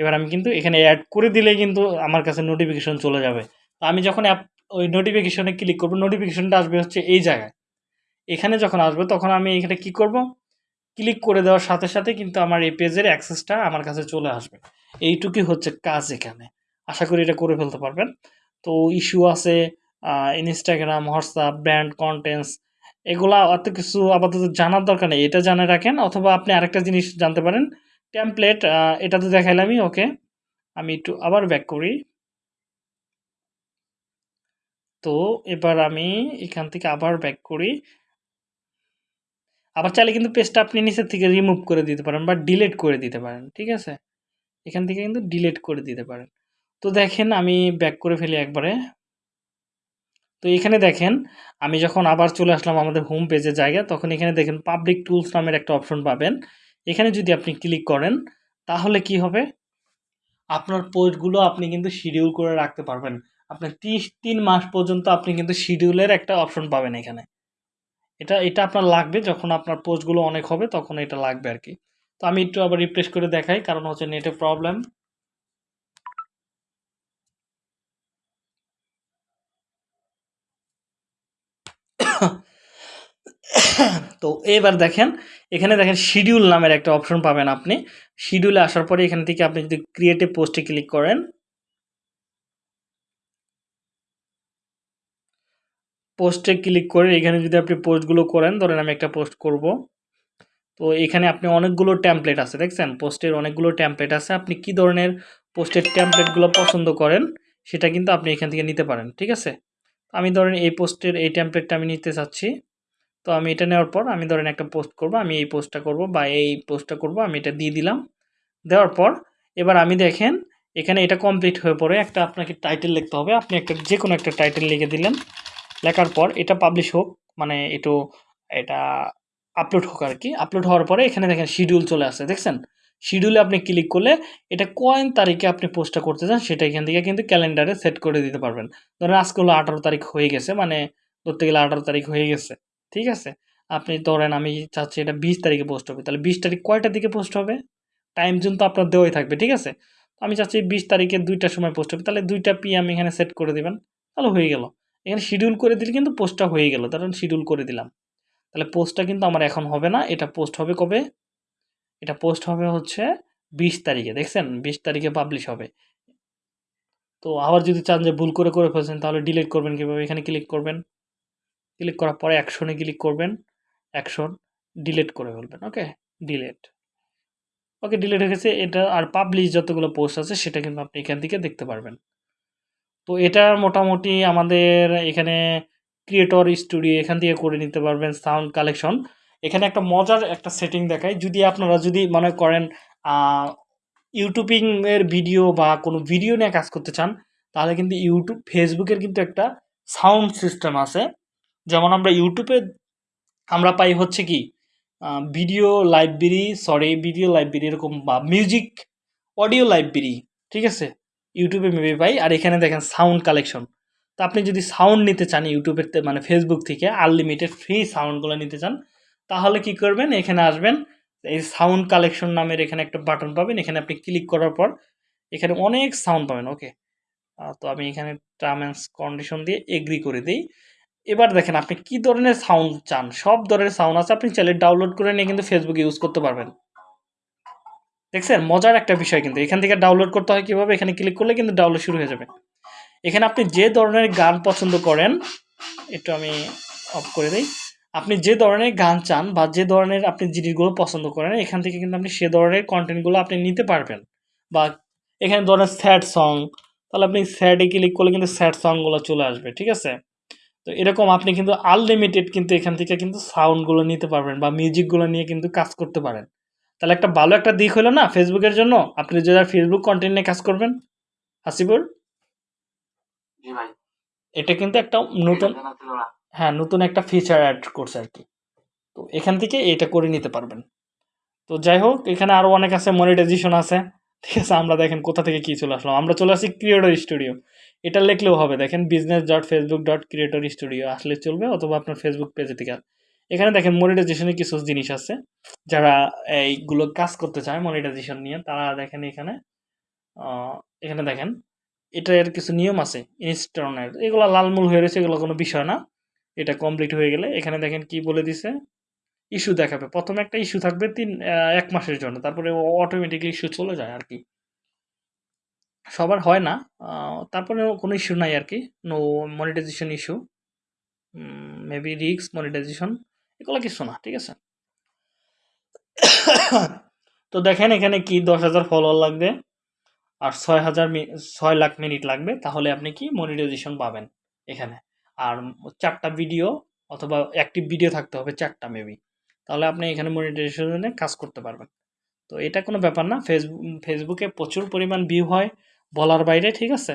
এবার আমি কিন্তু এখানে অ্যাড করে দিলেই কিন্তু আমার কাছে নোটিফিকেশন চলে যাবে। তো আমি যখন অ্যাপ ওই নোটিফিকেশনে ক্লিক করব নোটিফিকেশনটা আসবে হচ্ছে এই জায়গায়। এখানে যখন আসবে তখন আমি এখানে কি করব? ক্লিক করে দেওয়ার সাথে সাথে কিন্তু আমার এই পেজের অ্যাক্সেসটা আমার কাছে চলে আসবে। এইটুকুই হচ্ছে কাজ এখানে। আশা করি এটা করে ফেলতে পারবেন। তো ইস্যু আছে ইনস্টাগ্রাম হোয়াটসঅ্যাপ ব্র্যান্ড কন্টেন্টস এগুলা অত কিছু আপাতত জানার দরকার নেই। এটা জানে রাখেন অথবা আপনি আরেকটা জিনিস জানতে পারেন। টেমপ্লেট এটা তো দেখাইলামই ওকে আমি একটু আবার ব্যাক করি। তো এবার আমি এখান থেকে আবার ব্যাক করি। আবার চাইলে কিন্তু পেজটা আপনি নিচের থেকে রিমুভ করে দিতে পারেন বা ডিলেট করে দিতে পারেন, ঠিক আছে? এখান থেকে কিন্তু ডিলেট করে দিতে পারেন। তো দেখেন আমি ব্যাক করে ফেলি একবারে। তো এখানে দেখেন, আমি যখন আবার চলে আসলাম আমাদের হোম পেজের জায়গা তখন এখানে দেখেন পাবলিক টুলস নামের একটা অপশন পাবেন। এখানে যদি আপনি ক্লিক করেন, তাহলে কি হবে? আপনার পোস্টগুলো আপনি কিন্তু শিডিউল করে রাখতে পারবেন। আপনার তিরিশ, তিন মাস পর্যন্ত আপনি কিন্তু শিডিউলের একটা অপশন পাবেন এখানে। এটা এটা আপনার লাগবে, যখন আপনার পোস্টগুলো অনেক হবে, তখন এটা লাগবে আর কি। তো আমি একটু আবার রিপ্লেস করে দেখাই, কারণ হচ্ছে নেটে প্রবলেম *coughs* তো এবার দেখেন, এখানে দেখেন শিডিউল নামের একটা অপশন পাবেন আপনি। শিডিউলে আসার পরে এখান থেকে আপনি যদি ক্রিয়েটিভ পোস্টে ক্লিক করেন পোস্টে ক্লিক করে এখানে যদি আপনি পোস্টগুলো করেন, ধরেন আমি একটা পোস্ট করব। তো এখানে আপনি অনেকগুলো ট্যাম্পলেট আছে, দেখছেন? পোস্টের অনেকগুলো ট্যাম্পলেট আছে। আপনি কি ধরনের পোস্টের ট্যাম্পলেটগুলো পছন্দ করেন, সেটা কিন্তু আপনি এখান থেকে নিতে পারেন, ঠিক আছে? আমি ধরেন এই পোস্টের এই ট্যাম্পলেটটা আমি নিতে চাচ্ছি। তো আমি এটা নেওয়ার পর আমি ধরেন একটা পোস্ট করব, আমি এই পোস্টটা করব বা এই পোস্টটা করব, আমি এটা দিয়ে দিলাম। দেওয়ার পর এবার আমি দেখেন, এখানে এটা কমপ্লিট হয়ে পড়ে একটা আপনাকে টাইটেল লিখতে হবে। আপনি একটা যে কোনো একটা টাইটেল লিখে দিলেন। লেখার পর এটা পাবলিশ হোক মানে একটু এটা আপলোড হোক আর কি। আপলোড হওয়ার পরে এখানে দেখেন শিডিউল চলে আসে দেখছেন? শিডিউলে আপনি ক্লিক করলে এটা কয়েন তারিখে আপনি পোস্টটা করতে চান, সেটা এখান থেকে কিন্তু ক্যালেন্ডারে সেট করে দিতে পারবেন। ধরেন আজকে হলো আঠারো তারিখ হয়ে গেছে মানে ধরতে গেলে আঠারো তারিখ হয়ে গেছে, ঠিক আছে? আপনি ধরেন আমি চাচ্ছি এটা বিশ তারিখে পোস্ট হবে, তাহলে বিশ তারিখ কয়টার দিকে পোস্ট হবে? টাইম জোন তো আপনার দেওয়াই থাকবে, ঠিক আছে? আমি চাচ্ছি বিশ তারিখে দুইটার সময় পোস্ট হবে, তাহলে দুইটা পিএম এখানে সেট করে দেবেন, তাহলে হয়ে গেল। এখানে শিডিউল করে দিলে কিন্তু পোস্টটা হয়ে গেল, ধরেন শিডিউল করে দিলাম। তাহলে পোস্টটা কিন্তু আমার এখন হবে না, এটা পোস্ট হবে কবে? এটা পোস্ট হবে হচ্ছে বিশ তারিখে, দেখছেন? বিশ তারিখে পাবলিশ হবে। তো আবার যদি চান যে ভুল করে করে ফেলছেন, তাহলে ডিলিট করবেন কীভাবে? এখানে ক্লিক করবেন। ক্লিক করার পরে অ্যাকশনে ক্লিক করবেন। অ্যাকশন ডিলিট করে ফেলবেন ওকে ডিলিট ওকে ডিলিট হয়ে গেছে। এটা আর পাবলিশ যতগুলো পোস্ট আছে, সেটা কিন্তু আপনি এখান থেকে দেখতে পারবেন। তো এটা মোটামুটি আমাদের এখানে ক্রিয়েটর স্টুডিও এখান থেকে করে নিতে পারবেন সাউন্ড কালেকশন এখানে একটা মজার একটা সেটিং দেখায় যদি আপনারা যদি মনে করেন ইউটিউবিং এর ভিডিও বা কোনো ভিডিও নিয়ে কাজ করতে চান, তাহলে কিন্তু ইউটিউব ফেসবুকের কিন্তু একটা সাউন্ড সিস্টেম আছে। যেমন আমরা ইউটিউবে আমরা পাই হচ্ছে কি video library sorry video library এরকম বা মিউজিক অডিও লাইব্রেরি ঠিক আছে? ইউটিউবে মেবি পাই। আর এখানে দেখেন সাউন্ড কালেকশন তো আপনি যদি সাউন্ড নিতে চান ইউটিউবের মানে ফেসবুক থেকে আনলিমিটেড ফ্রি সাউন্ডগুলো নিতে চান তাহলে কি করবেন? এখানে আসবেন। এই সাউন্ড কালেকশন নামের এখানে একটা বাটন পাবেন। এখানে আপনি ক্লিক করার পর এখানে অনেক সাউন্ড পাবেন ওকে তো আমি এখানে টার্ম কন্ডিশন দিয়ে এগ্রি করে দিই। এবার দেখেন আপনি কি ধরনের সাউন্ড চান? সব ধরনের সাউন্ড আছে, আপনি চাইলে ডাউনলোড করে নিয়ে কিন্তু ফেসবুকে ইউজ করতে পারবেন। দেখছেন? মজার একটা বিষয় কিন্তু। এখান থেকে ডাউনলোড করতে হয় কীভাবে? এখানে ক্লিক করলে কিন্তু ডাউনলোড শুরু হয়ে যাবে। এখানে আপনি যে ধরনের গান পছন্দ করেন, একটু আমি অফ করে দিই। আপনি যে ধরনের গান চান বা যে ধরনের আপনি জিনিসগুলো পছন্দ করেন এখান থেকে কিন্তু আপনি সে ধরনের কন্টেন্টগুলো আপনি নিতে পারবেন। বা এখানে ধরেন স্যাড সং তাহলে আপনি স্যাডে ক্লিক করলে কিন্তু স্যাড সংগুলো চলে আসবে ঠিক আছে? তো এরকম আপনি কিন্তু আনলিমিটেড কিন্তু এখান থেকে কিন্তু সাউন্ডগুলো নিতে পারবেন বা মিউজিকগুলো নিয়ে কিন্তু কাজ করতে পারেন। তাহলে একটা ভালো একটা দিক হলো না ফেসবুকের জন্য? আপনি যারা ফেসবুক কন্টেন্ট নিয়ে কাজ করবেন? হাসিবুর ভাই। এটা কিন্তু একটা নতুন হ্যাঁ নতুন একটা ফিচার অ্যাড করছে আর কি। তো এখান থেকে এটা করে নিতে পারবেন। তো যাই হোক, এখানে আরও অনেক আছে মনিটাইজেশন আছে। ঠিক আছে, আমরা দেখেন কোথা থেকে কী চলে আসলাম। আমরা চলে আসি ক্রিয়েটর স্টুডিও এটা লিখলেও হবে, দেখেন business dot Facebook dot creator studio আসলে চলবে অথবা আপনার ফেসবুক পেজে থেকে এখানে দেখেন মনিটাইজেশনের কিছু জিনিস আছে। যারা এইগুলো কাজ করতে চায় মনিটাইজেশন নিয়ে, তারা দেখেন এখানে এখানে দেখেন, এটার কিছু নিয়ম আছে ইনস্টনের এগুলো লালমূল হয়ে রয়েছে, এগুলো কোনো বিষয় না। এটা কমপ্লিট হয়ে গেলে, এখানে দেখেন কি বলে দিছে? ইস্যু দেখাবে। প্রথমে একটা ইস্যু থাকবে তিন এক মাসের জন্য। তারপরে অটোমেটিকলি ইস্যু চলে যায় আর কি সবার হয় না তারপরে কোনো ইস্যু নাই আর কি নো মনিটাইজেশন ইস্যু মেবি রিক্স মনিটাইজেশন এগুলো কিছু না, ঠিক আছে? তো দেখেন এখানে কি দশ হাজার ফলোয়ার লাগবে আর ছয় হাজার ছয় লাখ মিনিট লাগবে, তাহলে আপনি কি মনিটাইজেশন পাবেন এখানে? আর চারটা ভিডিও অথবা অ্যাক্টিভ ভিডিও থাকতে হবে চারটা মেবি তাহলে আপনি এখানে মনিটাইজেশনে কাজ করতে পারবেন। তো এটা কোনো ব্যাপার না। ফেসবুক ফেসবুকে প্রচুর পরিমাণ ভিউ হয় বলার বাইরে, ঠিক আছে?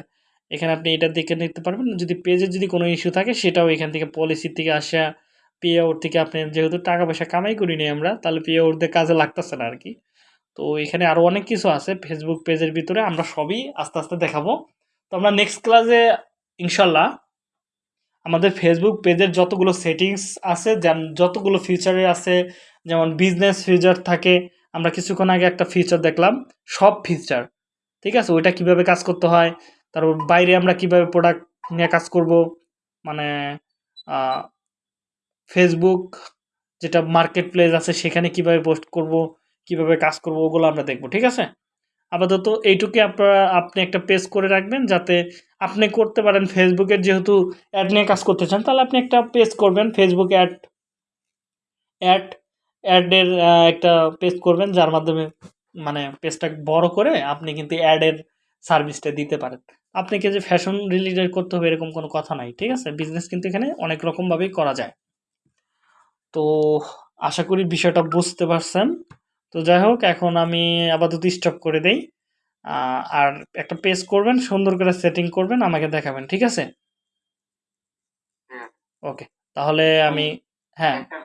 এখানে আপনি এটা দেখে নিতে পারবেন। যদি পেজে যদি কোনো ইস্যু থাকে, সেটাও এখান থেকে পলিসি থেকে আসা পে আউট থেকে আপনি যেহেতু টাকা পয়সা কামাই করিনি আমরা, তাহলে পে আউট দিয়ে কাজে লাগতেছে না আর কি তো এখানে আরও অনেক কিছু আছে। ফেসবুক পেজের ভিতরে আমরা সবই আস্তে আস্তে দেখাবো। তো আমরা নেক্সট ক্লাসে ইনশাল্লাহ আমাদের ফেসবুক পেজের যতগুলো সেটিংস আছে, যেন- যতগুলো ফিচারে আছে, যেমন বিজনেস ফিচার থাকে, আমরা কিছুক্ষণ আগে একটা ফিচার দেখলাম, সব ফিচার ঠিক আছে? ওইটা কীভাবে কাজ করতে হয়, তারপর বাইরে আমরা কীভাবে প্রোডাক্ট নিয়ে কাজ করব মানে ফেসবুক যেটা মার্কেট প্লেস আছে, সেখানে কীভাবে পোস্ট করব, কীভাবে কাজ করব, ওগুলো আমরা দেখব, ঠিক আছে? আপাতত এইটুকুই আপনারা, আপনি একটা পেজ করে রাখবেন, যাতে আপনি করতে পারেন ফেসবুকের যেহেতু অ্যাড নিয়ে কাজ করতে চান, তাহলে আপনি একটা পেজ করবেন ফেসবুক অ্যাড অ্যাড অ্যাডের একটা পেজ করবেন, যার মাধ্যমে মানে পেজটা বড় করে আপনি কিন্তু অ্যাডের সার্ভিসটা দিতে পারেন। আপনাকে যে ফ্যাশন রিলেটেড করতে হবে এরকম কোনো কথা নাই, ঠিক আছে? বিজনেস কিন্তু এখানে অনেক রকমভাবেই করা যায়। তো আশা করি বিষয়টা বুঝতে পারছেন। তো যাই হোক, এখন আমি আপাতত স্টপ করে দেই। আর একটা পেজ করবেন সুন্দর করে সেটিং করবেন আমাকে দেখাবেন ঠিক আছে? ওকে তাহলে আমি হ্যাঁ। একটা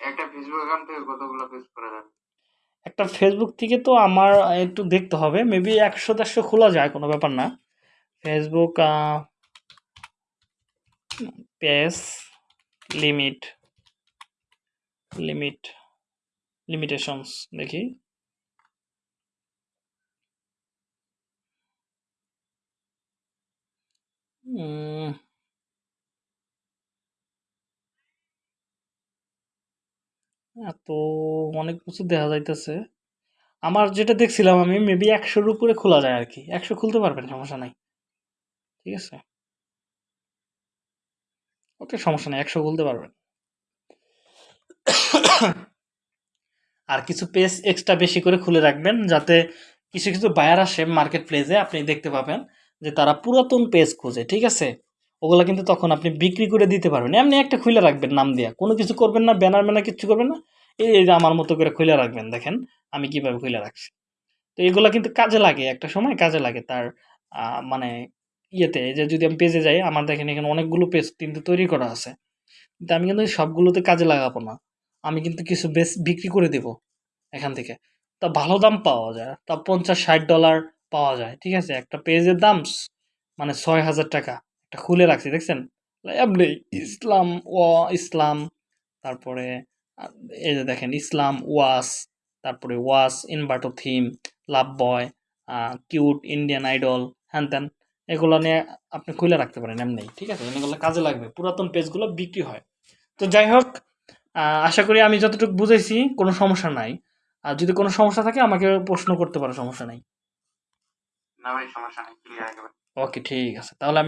একটা ফেসবুক অ্যাকাউন্ট থেকে কতগুলো পেজ করা যাবে? একটা ফেসবুক থেকে তো আমার একটু দেখতে হবে মেবি একশো দেড়শো খোলা যায় কোনো ব্যাপার না। Facebook page limit limit limitations দেখি। উম, এত অনেক কিছু দেখা যাইতেছে। আমার যেটা দেখছিলাম আমি মেবি একশোর উপরে খোলা যায় আর কি একশো খুলতে পারবেন সমস্যা নাই। ঠিক আছে? ওকে সমস্যা নেই একশো খুলতে পারবেন। আর কিছু পেজ এক্সট্রা বেশি করে খুলে রাখবেন যাতে কিছু কিছু বায়ার আসে মার্কেট প্লেসে আপনি দেখতে পাবেন। যে তারা পুরাতন পেজ খোঁজে, ঠিক আছে? ওগুলো কিন্তু তখন আপনি বিক্রি করে দিতে পারবেন। এমনি একটা খুলে রাখবেন নাম দিয়া। কোনো কিছু করবেন না ব্যানার ম্যানার কিছু করবেন না। এই এই যে আমার মতো করে খুলে রাখবেন, দেখেন। আমি কীভাবে খুলে রাখছি। তো এগুলো কিন্তু কাজে লাগে, একটা সময় কাজে লাগে তার মানে ইয়েতে। যে যদি আমি পেজে যাই, আমার দেখেন এখানে অনেকগুলো পেজ কিন্তু তৈরি করা আছে। কিন্তু আমি কিন্তু সবগুলোতে কাজে লাগাবো না। আমি কিন্তু কিছু বেশ বিক্রি করে দেব এখান থেকে। তা ভালো দাম পাওয়া যায়। তা পঞ্চাশ, ষাট ডলার পাওয়া যায়, ঠিক আছে? একটা পেজের দাম মানে ছয় হাজার টাকা। একটা খুলে রাখছি, দেখছেন? ইসলাম ও ইসলাম, তারপরে এই যে দেখেন, ইসলাম, ওয়াস, তারপরে was ইনভার্টো theme, love boy cute, Indian Idol, হ্যান ত্যান, এগুলো নিয়ে আপনি খুলে রাখতে পারেন, এমনি, ঠিক আছে? এগুলো কাজে লাগবে। পুরাতন পেজগুলো বিক্রি হয়। তো যাই হোক আশা করি আমি যতটুকু বুঝেছি, কোনো সমস্যা নাই। আর যদি কোনো সমস্যা থাকে, আমাকে প্রশ্ন করতে পারো সমস্যা নাই না ভাই সমস্যা নেই ক্লিয়ার একেবারে ওকে ঠিক আছে। তাহলে আমি